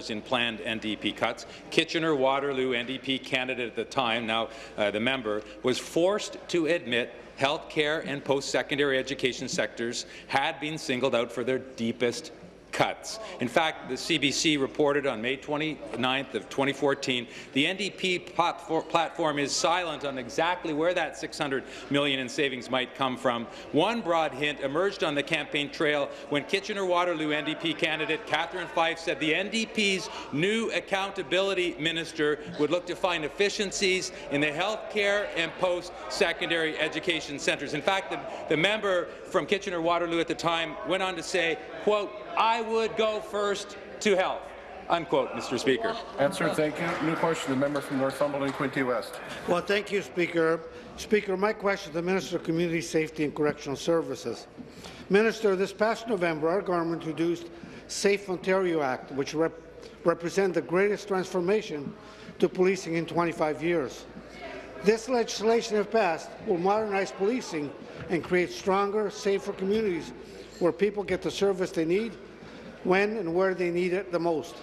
in planned NDP cuts. Kitchener-Waterloo NDP candidate at the time, now uh, the member, was forced to admit health care and post-secondary education sectors had been singled out for their deepest cuts. In fact, the CBC reported on May 29th of 2014, the NDP platform is silent on exactly where that 600 million in savings might come from. One broad hint emerged on the campaign trail when Kitchener-Waterloo NDP candidate Catherine Fife said the NDP's new accountability minister would look to find efficiencies in the health care and post-secondary education centres. In fact, the, the member from Kitchener-Waterloo at the time went on to say, quote, I would go first to health. Unquote, Mr. Speaker. Answer. Thank you. New question. The member from Northumberland, Quinte West. Well, thank you, Speaker. Speaker, my question to the Minister of Community Safety and Correctional Services. Minister, this past November, our government introduced Safe Ontario Act, which rep represents the greatest transformation to policing in 25 years. This legislation, if passed, will modernize policing and create stronger, safer communities where people get the service they need when and where they need it the most.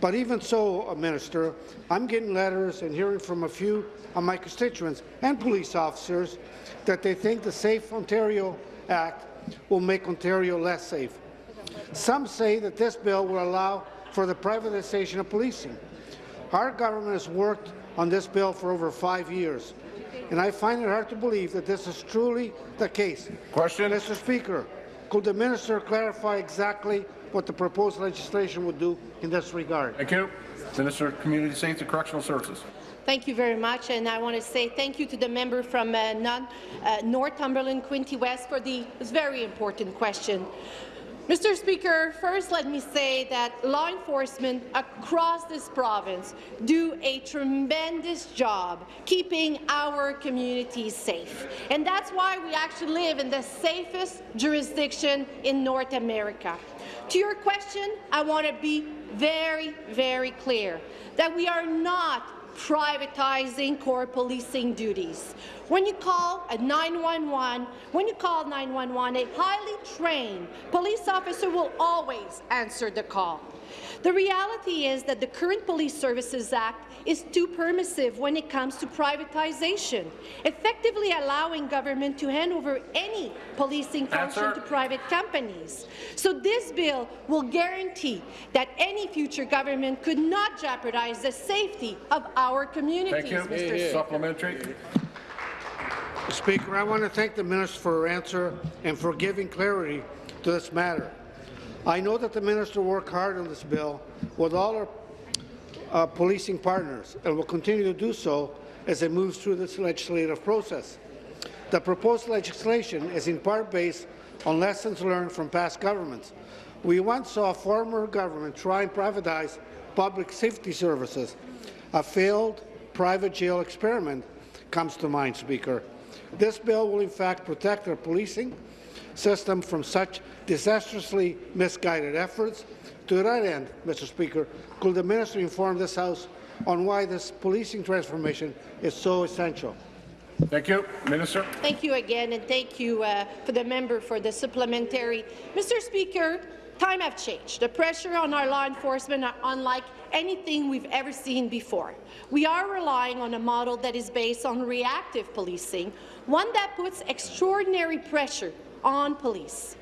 But even so, uh, Minister, I'm getting letters and hearing from a few of my constituents and police officers that they think the Safe Ontario Act will make Ontario less safe. Some say that this bill will allow for the privatization of policing. Our government has worked on this bill for over five years, and I find it hard to believe that this is truly the case. Question. Mr. Speaker, could the minister clarify exactly what the proposed legislation would do in this regard? Thank you. Minister of Community Safety and Correctional Services. Thank you very much, and I want to say thank you to the member from uh, non, uh, Northumberland, Quinte West, for the very important question. Mr. Speaker, first let me say that law enforcement across this province do a tremendous job keeping our communities safe. And that's why we actually live in the safest jurisdiction in North America. To your question, I want to be very, very clear that we are not privatizing core policing duties. When you call a 911, when you call 911, a highly trained police officer will always answer the call. The reality is that the current Police Services Act is too permissive when it comes to privatization, effectively allowing government to hand over any policing function Answer. to private companies. So this bill will guarantee that any future government could not jeopardize the safety of our communities, Thank you. Mr. Speaker. Supplementary. Speaker, I want to thank the minister for her answer and for giving clarity to this matter. I know that the minister worked hard on this bill with all our uh, policing partners and will continue to do so as it moves through this legislative process. The proposed legislation is in part based on lessons learned from past governments. We once saw a former government try and privatize public safety services. A failed private jail experiment comes to mind, Speaker. This bill will in fact protect our policing system from such disastrously misguided efforts. To that end, Mr. Speaker, could the minister inform this House on why this policing transformation is so essential? Thank you. Minister. Thank you again, and thank you uh, for the member for the supplementary. Mr. Speaker, time have changed. The pressure on our law enforcement are unlike anything we've ever seen before. We are relying on a model that is based on reactive policing, one that puts extraordinary pressure on police.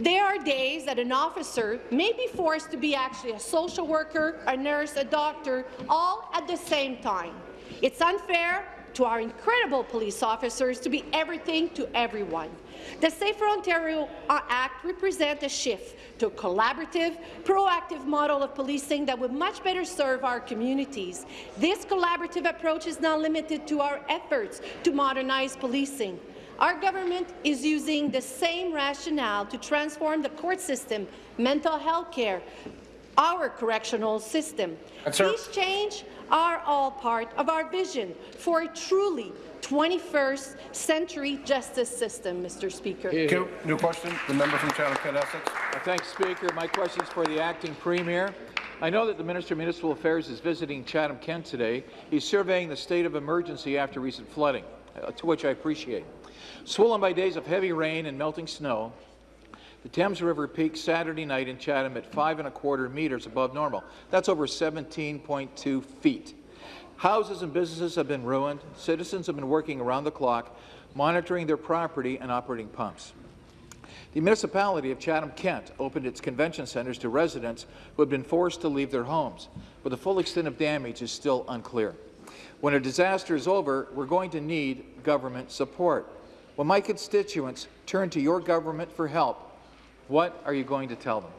There are days that an officer may be forced to be actually a social worker, a nurse, a doctor, all at the same time. It's unfair to our incredible police officers to be everything to everyone. The Safer Ontario uh, Act represents a shift to a collaborative, proactive model of policing that would much better serve our communities. This collaborative approach is not limited to our efforts to modernize policing. Our government is using the same rationale to transform the court system, mental health care, our correctional system. Answer. These changes are all part of our vision for a truly 21st century justice system, Mr. Speaker. Thank you. New question. The member from Chatham-Kent Essex. Uh, Thanks, Speaker. My question is for the acting premier. I know that the Minister of Municipal Affairs is visiting Chatham-Kent today. He's surveying the state of emergency after recent flooding, uh, to which I appreciate. Swollen by days of heavy rain and melting snow, the Thames River peaked Saturday night in Chatham at five and a quarter meters above normal. That's over 17.2 feet. Houses and businesses have been ruined. Citizens have been working around the clock, monitoring their property and operating pumps. The municipality of Chatham-Kent opened its convention centres to residents who had been forced to leave their homes, but the full extent of damage is still unclear. When a disaster is over, we're going to need government support. When my constituents turn to your government for help, what are you going to tell them?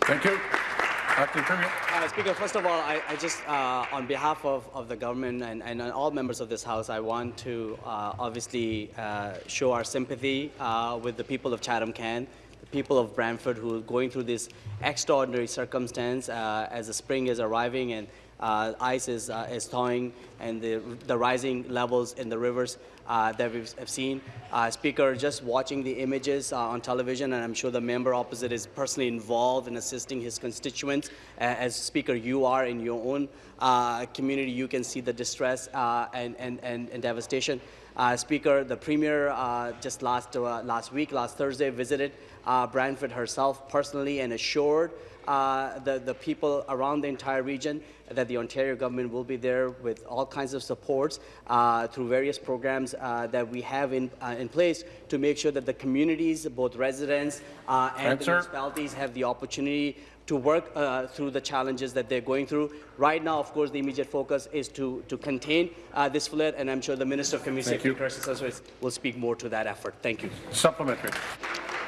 Thank you. Acting Premier. Uh, Speaker, first of all, I, I just, uh, on behalf of, of the government and, and all members of this House, I want to uh, obviously uh, show our sympathy uh, with the people of Chatham-Kent, the people of Brantford who are going through this extraordinary circumstance uh, as the spring is arriving and ice is, uh, is thawing and the, the rising levels in the rivers uh, that we have seen. Uh, Speaker, just watching the images uh, on television, and I'm sure the member opposite is personally involved in assisting his constituents. Uh, as Speaker, you are in your own uh, community, you can see the distress uh, and, and, and, and devastation. Uh, Speaker, the Premier uh, just last, uh, last week, last Thursday, visited uh, Brantford herself personally and assured uh, the, the people around the entire region that the Ontario government will be there with all kinds of supports uh, through various programs uh, that we have in, uh, in place to make sure that the communities, both residents uh, and the Answer. municipalities have the opportunity to work uh, through the challenges that they're going through. Right now, of course, the immediate focus is to, to contain uh, this flood, and I'm sure the Minister of Community Safety and Correctional Services will speak more to that effort. Thank you. Supplementary.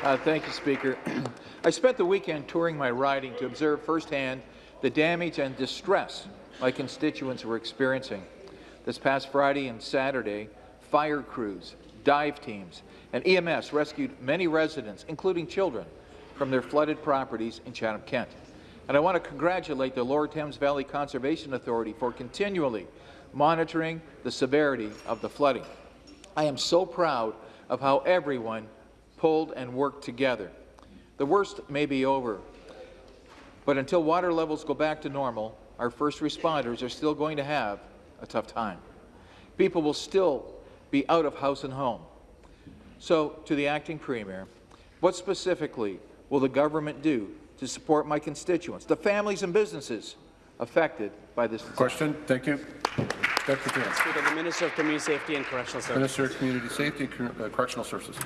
Uh, thank you, Speaker. I spent the weekend touring my riding to observe firsthand the damage and distress my constituents were experiencing. This past Friday and Saturday, fire crews, dive teams, and EMS rescued many residents, including children, from their flooded properties in Chatham-Kent. And I want to congratulate the Lower Thames Valley Conservation Authority for continually monitoring the severity of the flooding. I am so proud of how everyone pulled and worked together. The worst may be over, but until water levels go back to normal, our first responders are still going to have a tough time. People will still be out of house and home. So, to the acting premier, what specifically will the government do to support my constituents, the families and businesses affected by this disaster. Question. Thank you. Secretary. Speaker, the Minister of Community Safety and Correctional Services. Minister of Community Safety and uh, Correctional Services.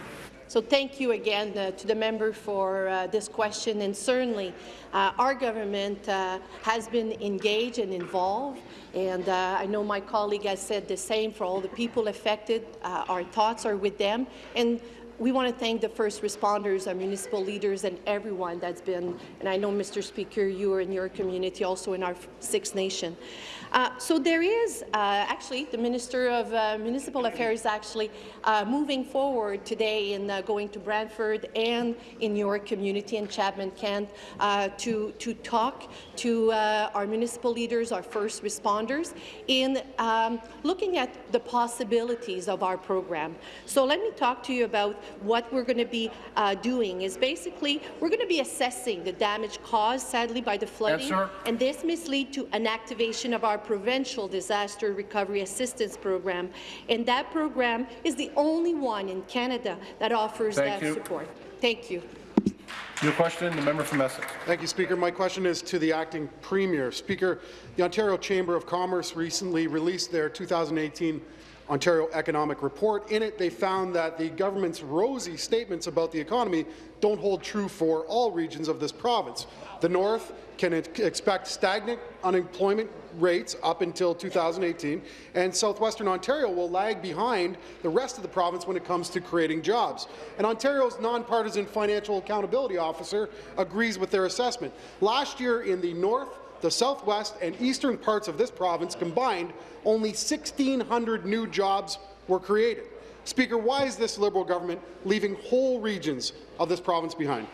So thank you again uh, to the member for uh, this question, and certainly uh, our government uh, has been engaged and involved, and uh, I know my colleague has said the same for all the people affected. Uh, our thoughts are with them, and we want to thank the first responders, our municipal leaders, and everyone that's been, and I know, Mr. Speaker, you are in your community, also in our Six Nation. Uh, so there is, uh, actually, the Minister of uh, Municipal Affairs actually uh, moving forward today in uh, going to Brantford and in your community in Chatham-Kent uh, to, to talk to our municipal leaders, our first responders, in um, looking at the possibilities of our program. So let me talk to you about what we're going to be uh, doing is basically we're going to be assessing the damage caused, sadly, by the flooding, Answer. and this may lead to an activation of our provincial disaster recovery assistance program. And that program is the only one in Canada that offers Thank that you. support. Thank you. Your question. The member from Essex. Thank you, Speaker. My question is to the acting premier. Speaker, the Ontario Chamber of Commerce recently released their 2018 Ontario Economic Report. In it, they found that the government's rosy statements about the economy don't hold true for all regions of this province. The North can expect stagnant unemployment rates up until 2018, and southwestern Ontario will lag behind the rest of the province when it comes to creating jobs. And Ontario's nonpartisan financial accountability officer agrees with their assessment. Last year in the North, the southwest and eastern parts of this province combined, only 1,600 new jobs were created. Speaker, why is this Liberal government leaving whole regions of this province behind?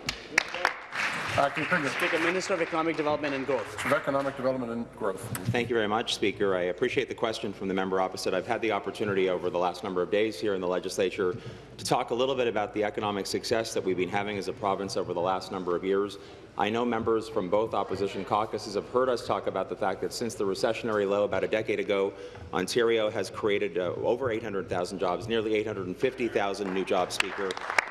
Acting Premier. Speaker, Minister of Economic Development and Growth. Of Economic Development and Growth. Thank you very much, Speaker. I appreciate the question from the member opposite. I've had the opportunity over the last number of days here in the legislature to talk a little bit about the economic success that we've been having as a province over the last number of years. I know members from both opposition caucuses have heard us talk about the fact that since the recessionary low about a decade ago, Ontario has created uh, over 800,000 jobs, nearly 850,000 new jobs, Speaker.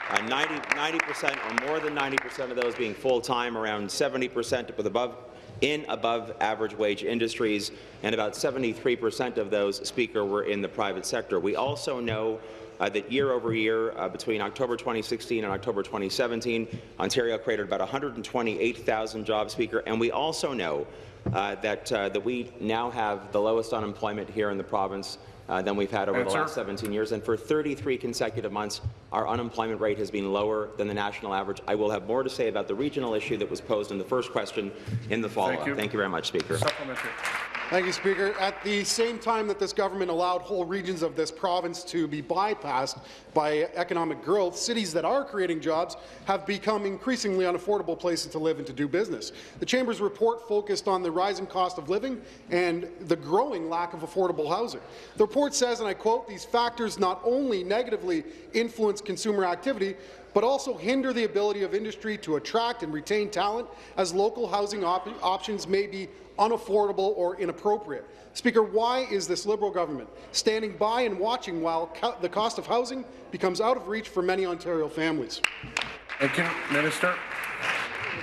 Uh, 90 percent, or more than 90 percent of those being full-time, around 70 percent with above in above average wage industries, and about 73 percent of those, Speaker, were in the private sector. We also know uh, that year over year, uh, between October 2016 and October 2017, Ontario created about 128,000 jobs, Speaker, and we also know uh, that, uh, that we now have the lowest unemployment here in the province uh, than we've had over the last 17 years. And for 33 consecutive months, our unemployment rate has been lower than the national average. I will have more to say about the regional issue that was posed in the first question in the follow-up. you. Thank you very much, Speaker. Thank you, Speaker. At the same time that this government allowed whole regions of this province to be bypassed by economic growth, cities that are creating jobs have become increasingly unaffordable places to live and to do business. The Chamber's report focused on the rising cost of living and the growing lack of affordable housing. The report says, and I quote, these factors not only negatively influence consumer activity, but also hinder the ability of industry to attract and retain talent as local housing op options may be unaffordable or inappropriate. Speaker, why is this Liberal government standing by and watching while co the cost of housing becomes out of reach for many Ontario families? Thank you, Minister.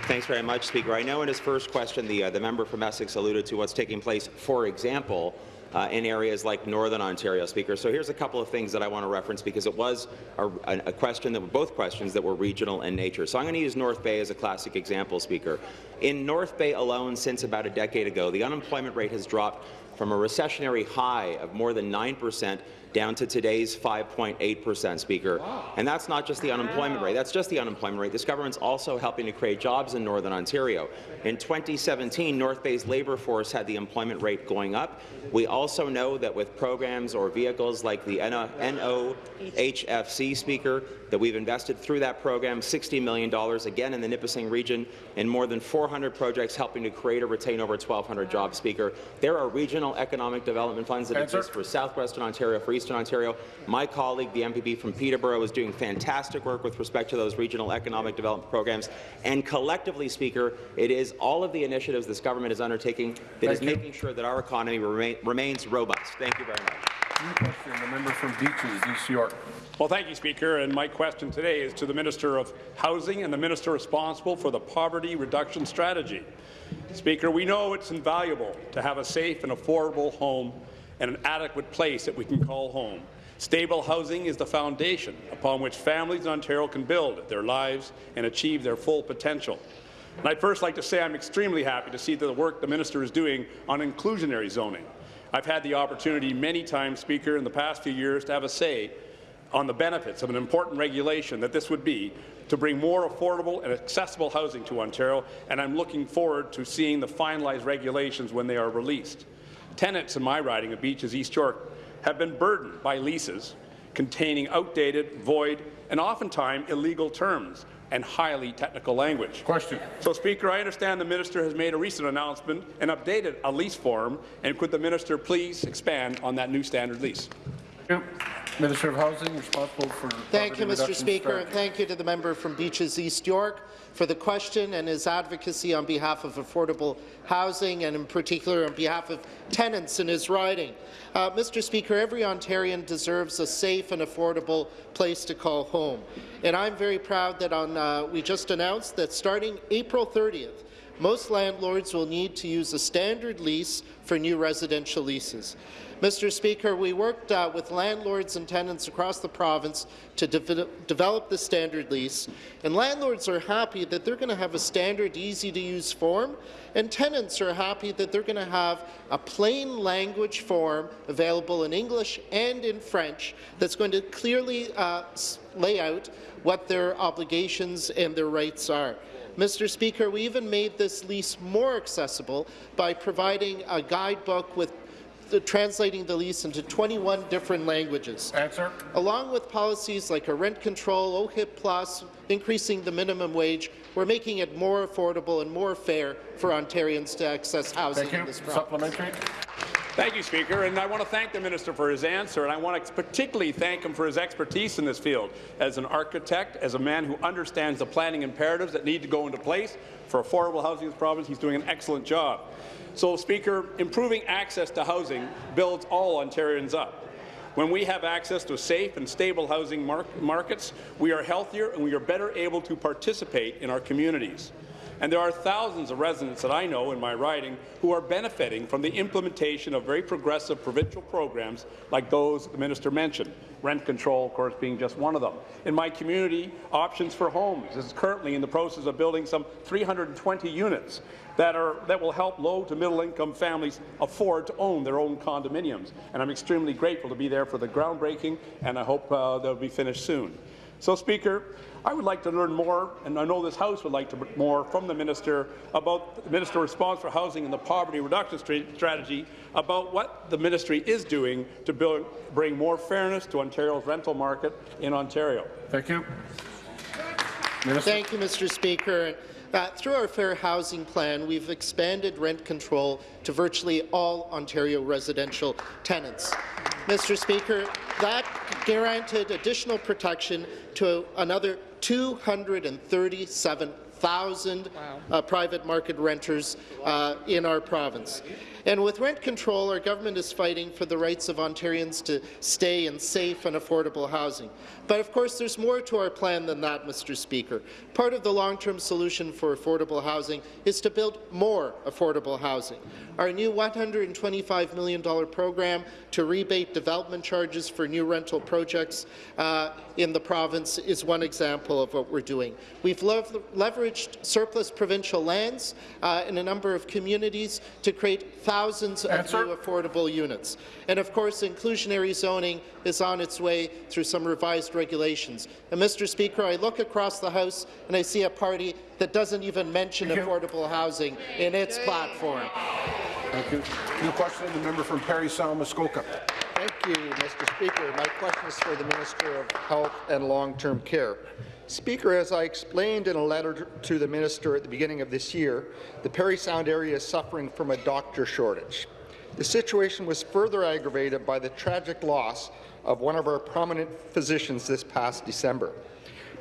Thanks very much, Speaker. I know in his first question, the, uh, the member from Essex alluded to what's taking place, for example, uh, in areas like Northern Ontario, Speaker. So here's a couple of things that I want to reference because it was a, a question that were both questions that were regional in nature. So I'm going to use North Bay as a classic example, Speaker. In North Bay alone, since about a decade ago, the unemployment rate has dropped from a recessionary high of more than 9 percent down to today's 5.8 percent, Speaker. And that's not just the unemployment rate. That's just the unemployment rate. This government's also helping to create jobs in Northern Ontario. In 2017, North Bay's labour force had the employment rate going up. We also know that with programs or vehicles like the NOHFC, Speaker, that we've invested through that program $60 million, again in the Nipissing region, in more than 400 projects helping to create or retain over 1,200 jobs, Speaker. There are regional economic development funds that Answer. exist for southwestern Ontario, for eastern Ontario. My colleague, the MPP from Peterborough, is doing fantastic work with respect to those regional economic development programs. And collectively, Speaker, it is all of the initiatives this government is undertaking that is Thank you. making sure that our economy remain, remains robust. Thank you very much. New question, the member from Beaches, East York. Well, thank you, Speaker. And my question today is to the Minister of Housing and the Minister responsible for the Poverty Reduction Strategy. Speaker, we know it's invaluable to have a safe and affordable home and an adequate place that we can call home. Stable housing is the foundation upon which families in Ontario can build their lives and achieve their full potential. And I'd first like to say I'm extremely happy to see the work the minister is doing on inclusionary zoning. I've had the opportunity many times, Speaker, in the past few years to have a say on the benefits of an important regulation that this would be to bring more affordable and accessible housing to Ontario, and I'm looking forward to seeing the finalized regulations when they are released. Tenants in my riding of Beaches East York have been burdened by leases containing outdated, void, and oftentimes illegal terms and highly technical language. Question. So, Speaker, I understand the minister has made a recent announcement and updated a lease form, and could the minister please expand on that new standard lease? Minister of Housing, responsible for Thank you, Mr. Speaker, and thank you to the member from Beaches East York for the question and his advocacy on behalf of affordable housing and in particular on behalf of tenants in his riding. Uh, Mr. Speaker, every Ontarian deserves a safe and affordable place to call home. And I'm very proud that on, uh, we just announced that starting April 30th, most landlords will need to use a standard lease for new residential leases. Mr. Speaker, we worked uh, with landlords and tenants across the province to de develop the standard lease, and landlords are happy that they're going to have a standard, easy-to-use form, and tenants are happy that they're going to have a plain language form available in English and in French that's going to clearly uh, lay out what their obligations and their rights are. Mr. Speaker, we even made this lease more accessible by providing a guidebook with the, translating the lease into 21 different languages. Answer. Along with policies like a rent control, OHIP plus, increasing the minimum wage, we're making it more affordable and more fair for Ontarians to access housing Thank in you. this province. Supplementary. Thank you, Speaker, and I want to thank the minister for his answer, and I want to particularly thank him for his expertise in this field. As an architect, as a man who understands the planning imperatives that need to go into place for affordable housing in this province, he's doing an excellent job. So, Speaker, improving access to housing builds all Ontarians up. When we have access to safe and stable housing mar markets, we are healthier and we are better able to participate in our communities. And there are thousands of residents that I know in my riding who are benefiting from the implementation of very progressive provincial programs like those the minister mentioned, rent control, of course, being just one of them. In my community, Options for Homes is currently in the process of building some 320 units that, are, that will help low to middle income families afford to own their own condominiums. And I'm extremely grateful to be there for the groundbreaking, and I hope uh, they'll be finished soon. So, Speaker, I would like to learn more, and I know this House would like to learn more from the Minister about the Minister response for housing and the poverty reduction strategy about what the Ministry is doing to build, bring more fairness to Ontario's rental market in Ontario. Thank you. Minister. Thank you, Mr. Speaker. Uh, through our Fair Housing Plan, we've expanded rent control to virtually all Ontario residential tenants. Mr. Speaker, that granted additional protection to another 237,000 wow. uh, private market renters uh, in our province. And with rent control, our government is fighting for the rights of Ontarians to stay in safe and affordable housing. But of course, there's more to our plan than that, Mr. Speaker. Part of the long-term solution for affordable housing is to build more affordable housing. Our new $125 million program to rebate development charges for new rental projects uh, in the province is one example of what we're doing. We've lev leveraged surplus provincial lands uh, in a number of communities to create thousands Answer. of new affordable units. And of course, inclusionary zoning is on its way through some revised regulations. And Mr. Speaker, I look across the House and I see a party that doesn't even mention affordable housing in its platform. Thank you. New question, the member from Parry Sound, Muskoka. Thank you, Mr. Speaker. My question is for the Minister of Health and Long-Term Care. Speaker, as I explained in a letter to the minister at the beginning of this year, the Parry Sound area is suffering from a doctor shortage. The situation was further aggravated by the tragic loss of one of our prominent physicians this past December.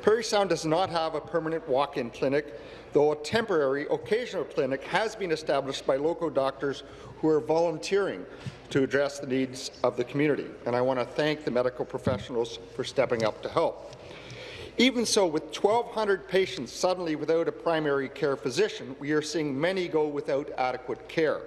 Parry Sound does not have a permanent walk-in clinic, though a temporary, occasional clinic has been established by local doctors who are volunteering to address the needs of the community. And I want to thank the medical professionals for stepping up to help. Even so, with 1,200 patients suddenly without a primary care physician, we are seeing many go without adequate care.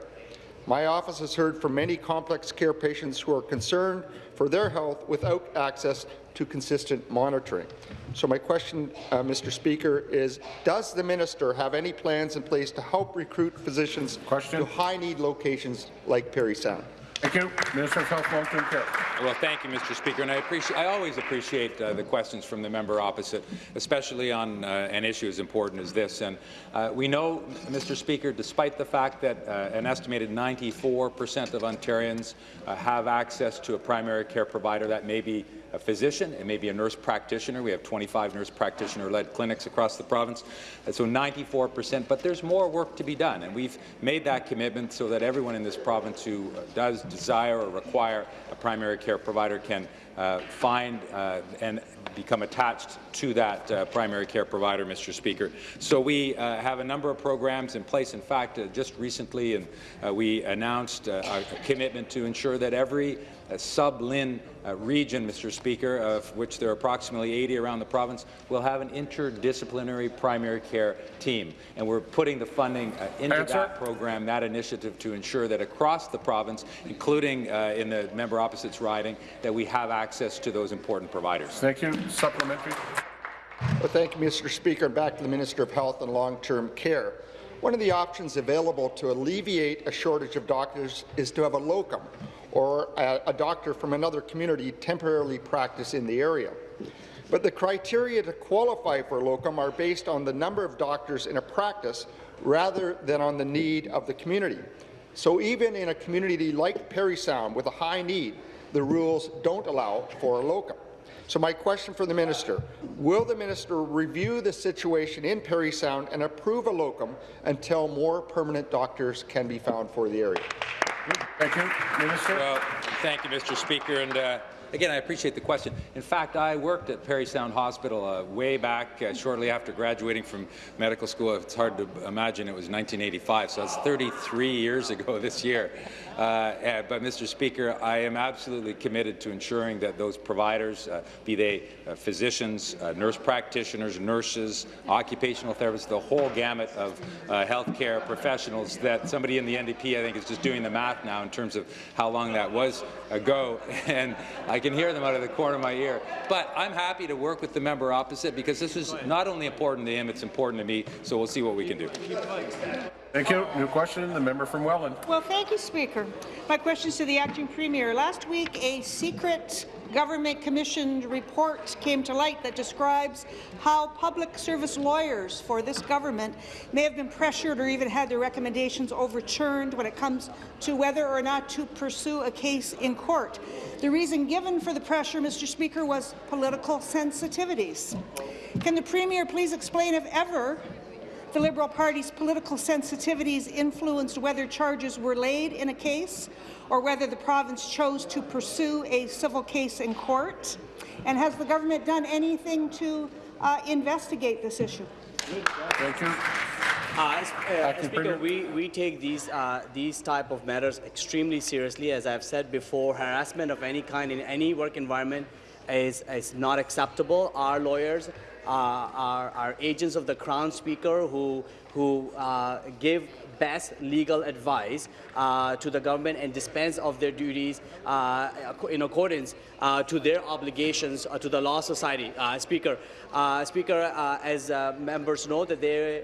My office has heard from many complex care patients who are concerned for their health without access to consistent monitoring. So my question, uh, Mr. Speaker, is does the minister have any plans in place to help recruit physicians question? to high-need locations like Parry Sound? Thank you. Minister of Health, Long-Term Care. Well, thank you, Mr. Speaker, and I appreciate. I always appreciate uh, the questions from the member opposite, especially on uh, an issue as important as this. And uh, we know, Mr. Speaker, despite the fact that uh, an estimated 94 percent of Ontarians uh, have access to a primary care provider, that may be a physician, it may be a nurse practitioner. We have 25 nurse practitioner-led clinics across the province, and so 94 percent. But there's more work to be done, and we've made that commitment so that everyone in this province who uh, does desire or require a primary care provider can uh, find uh, and become attached to that uh, primary care provider, Mr. Speaker. So we uh, have a number of programs in place. In fact, uh, just recently, and uh, we announced a commitment to ensure that every sub-LHIN uh, region, Mr. Speaker, of which there are approximately 80 around the province, will have an interdisciplinary primary care team. And we're putting the funding uh, into Answer. that program, that initiative, to ensure that across the province, including uh, in the member opposite's riding, that we have access to those important providers. Thank you. Supplementary. Well, thank you, Mr. Speaker. And back to the Minister of Health and Long-Term Care. One of the options available to alleviate a shortage of doctors is to have a locum or a, a doctor from another community temporarily practice in the area. But the criteria to qualify for locum are based on the number of doctors in a practice rather than on the need of the community. So even in a community like Parry Sound with a high need, the rules don't allow for a locum. So my question for the minister, will the minister review the situation in Parry Sound and approve a locum until more permanent doctors can be found for the area? Thank you. Minister. Well, thank you, Mr. Speaker. And uh, Again, I appreciate the question. In fact, I worked at Parry Sound Hospital uh, way back uh, shortly after graduating from medical school. It's hard to imagine it was 1985, so that's 33 years ago this year. Uh, eh, but, Mr. Speaker, I am absolutely committed to ensuring that those providers, uh, be they uh, physicians, uh, nurse practitioners, nurses, occupational therapists, the whole gamut of healthcare professionals, that somebody in the NDP, I think, is just doing the math now in terms of how long that was ago, and can hear them out of the corner of my ear. But I'm happy to work with the member opposite because this is not only important to him, it's important to me, so we'll see what we can do. Thank you. New question, the member from Welland. Well, thank you, Speaker. My question is to the acting premier. Last week, a secret government commissioned report came to light that describes how public service lawyers for this government may have been pressured or even had their recommendations overturned when it comes to whether or not to pursue a case in court. The reason given for the pressure, Mr. Speaker, was political sensitivities. Can the Premier please explain if ever the Liberal Party's political sensitivities influenced whether charges were laid in a case or whether the province chose to pursue a civil case in court? And has the government done anything to uh, investigate this issue? Thank you. Uh, uh, Speaker, we, we take these, uh, these type of matters extremely seriously. As I've said before, harassment of any kind in any work environment is, is not acceptable. Our lawyers uh, are, are, agents of the Crown Speaker who, who uh, give best legal advice to the government and dispense of their duties uh, in accordance uh, to their obligations uh, to the Law Society. Speaker, Speaker, as members know, that they,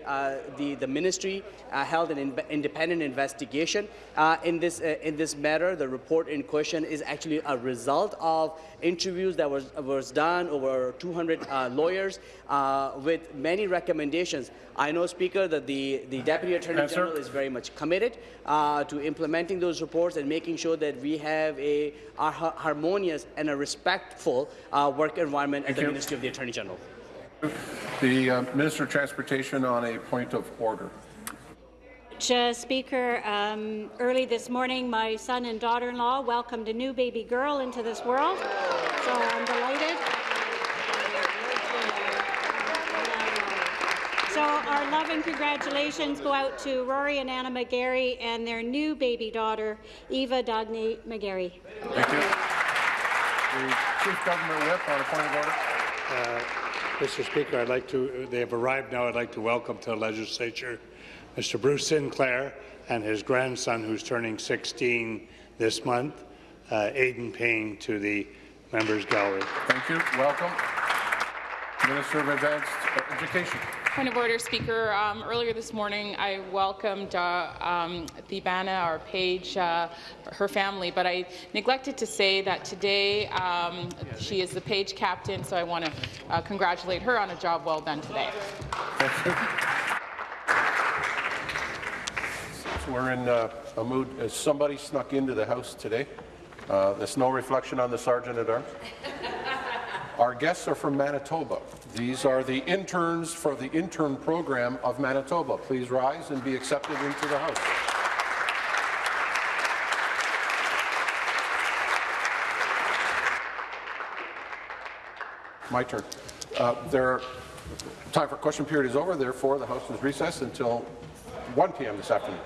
the, the ministry held an in independent investigation in, this, in this matter. The report in question is actually a result of interviews that was, was done over 200 lawyers uh, with many recommendations. I know, Speaker, that the, the Deputy Attorney yes, General is very much committed uh, to implementing those reports and making sure that we have a, a harmonious and a respectful uh, work environment Thank at the you. Ministry of the Attorney General. The uh, Minister of Transportation on a point of order. Uh, Speaker, um, early this morning, my son and daughter-in-law welcomed a new baby girl into this world, so I'm delighted. Our love and congratulations go out to Rory and Anna McGarry and their new baby daughter, Eva Dagny McGarry. Thank you. The Chief Government Whip on a point of order. Uh, Mr. Speaker, I'd like to, they have arrived now, I'd like to welcome to the legislature Mr. Bruce Sinclair and his grandson, who's turning 16 this month, uh, Aidan Payne, to the members' gallery. Thank you. Welcome. Minister of Advanced Education. Point of order, Speaker. Um, earlier this morning, I welcomed uh, um, Thebana, our page, uh, her family, but I neglected to say that today um, she is the page captain, so I want to uh, congratulate her on a job well done today. We're in uh, a mood. Somebody snuck into the house today? Uh, there's no reflection on the sergeant at arms. Our guests are from Manitoba. These are the interns for the intern program of Manitoba. Please rise and be accepted into the House. My turn. Uh, there, time for question period is over. Therefore, the House is recessed until 1 p.m. this afternoon.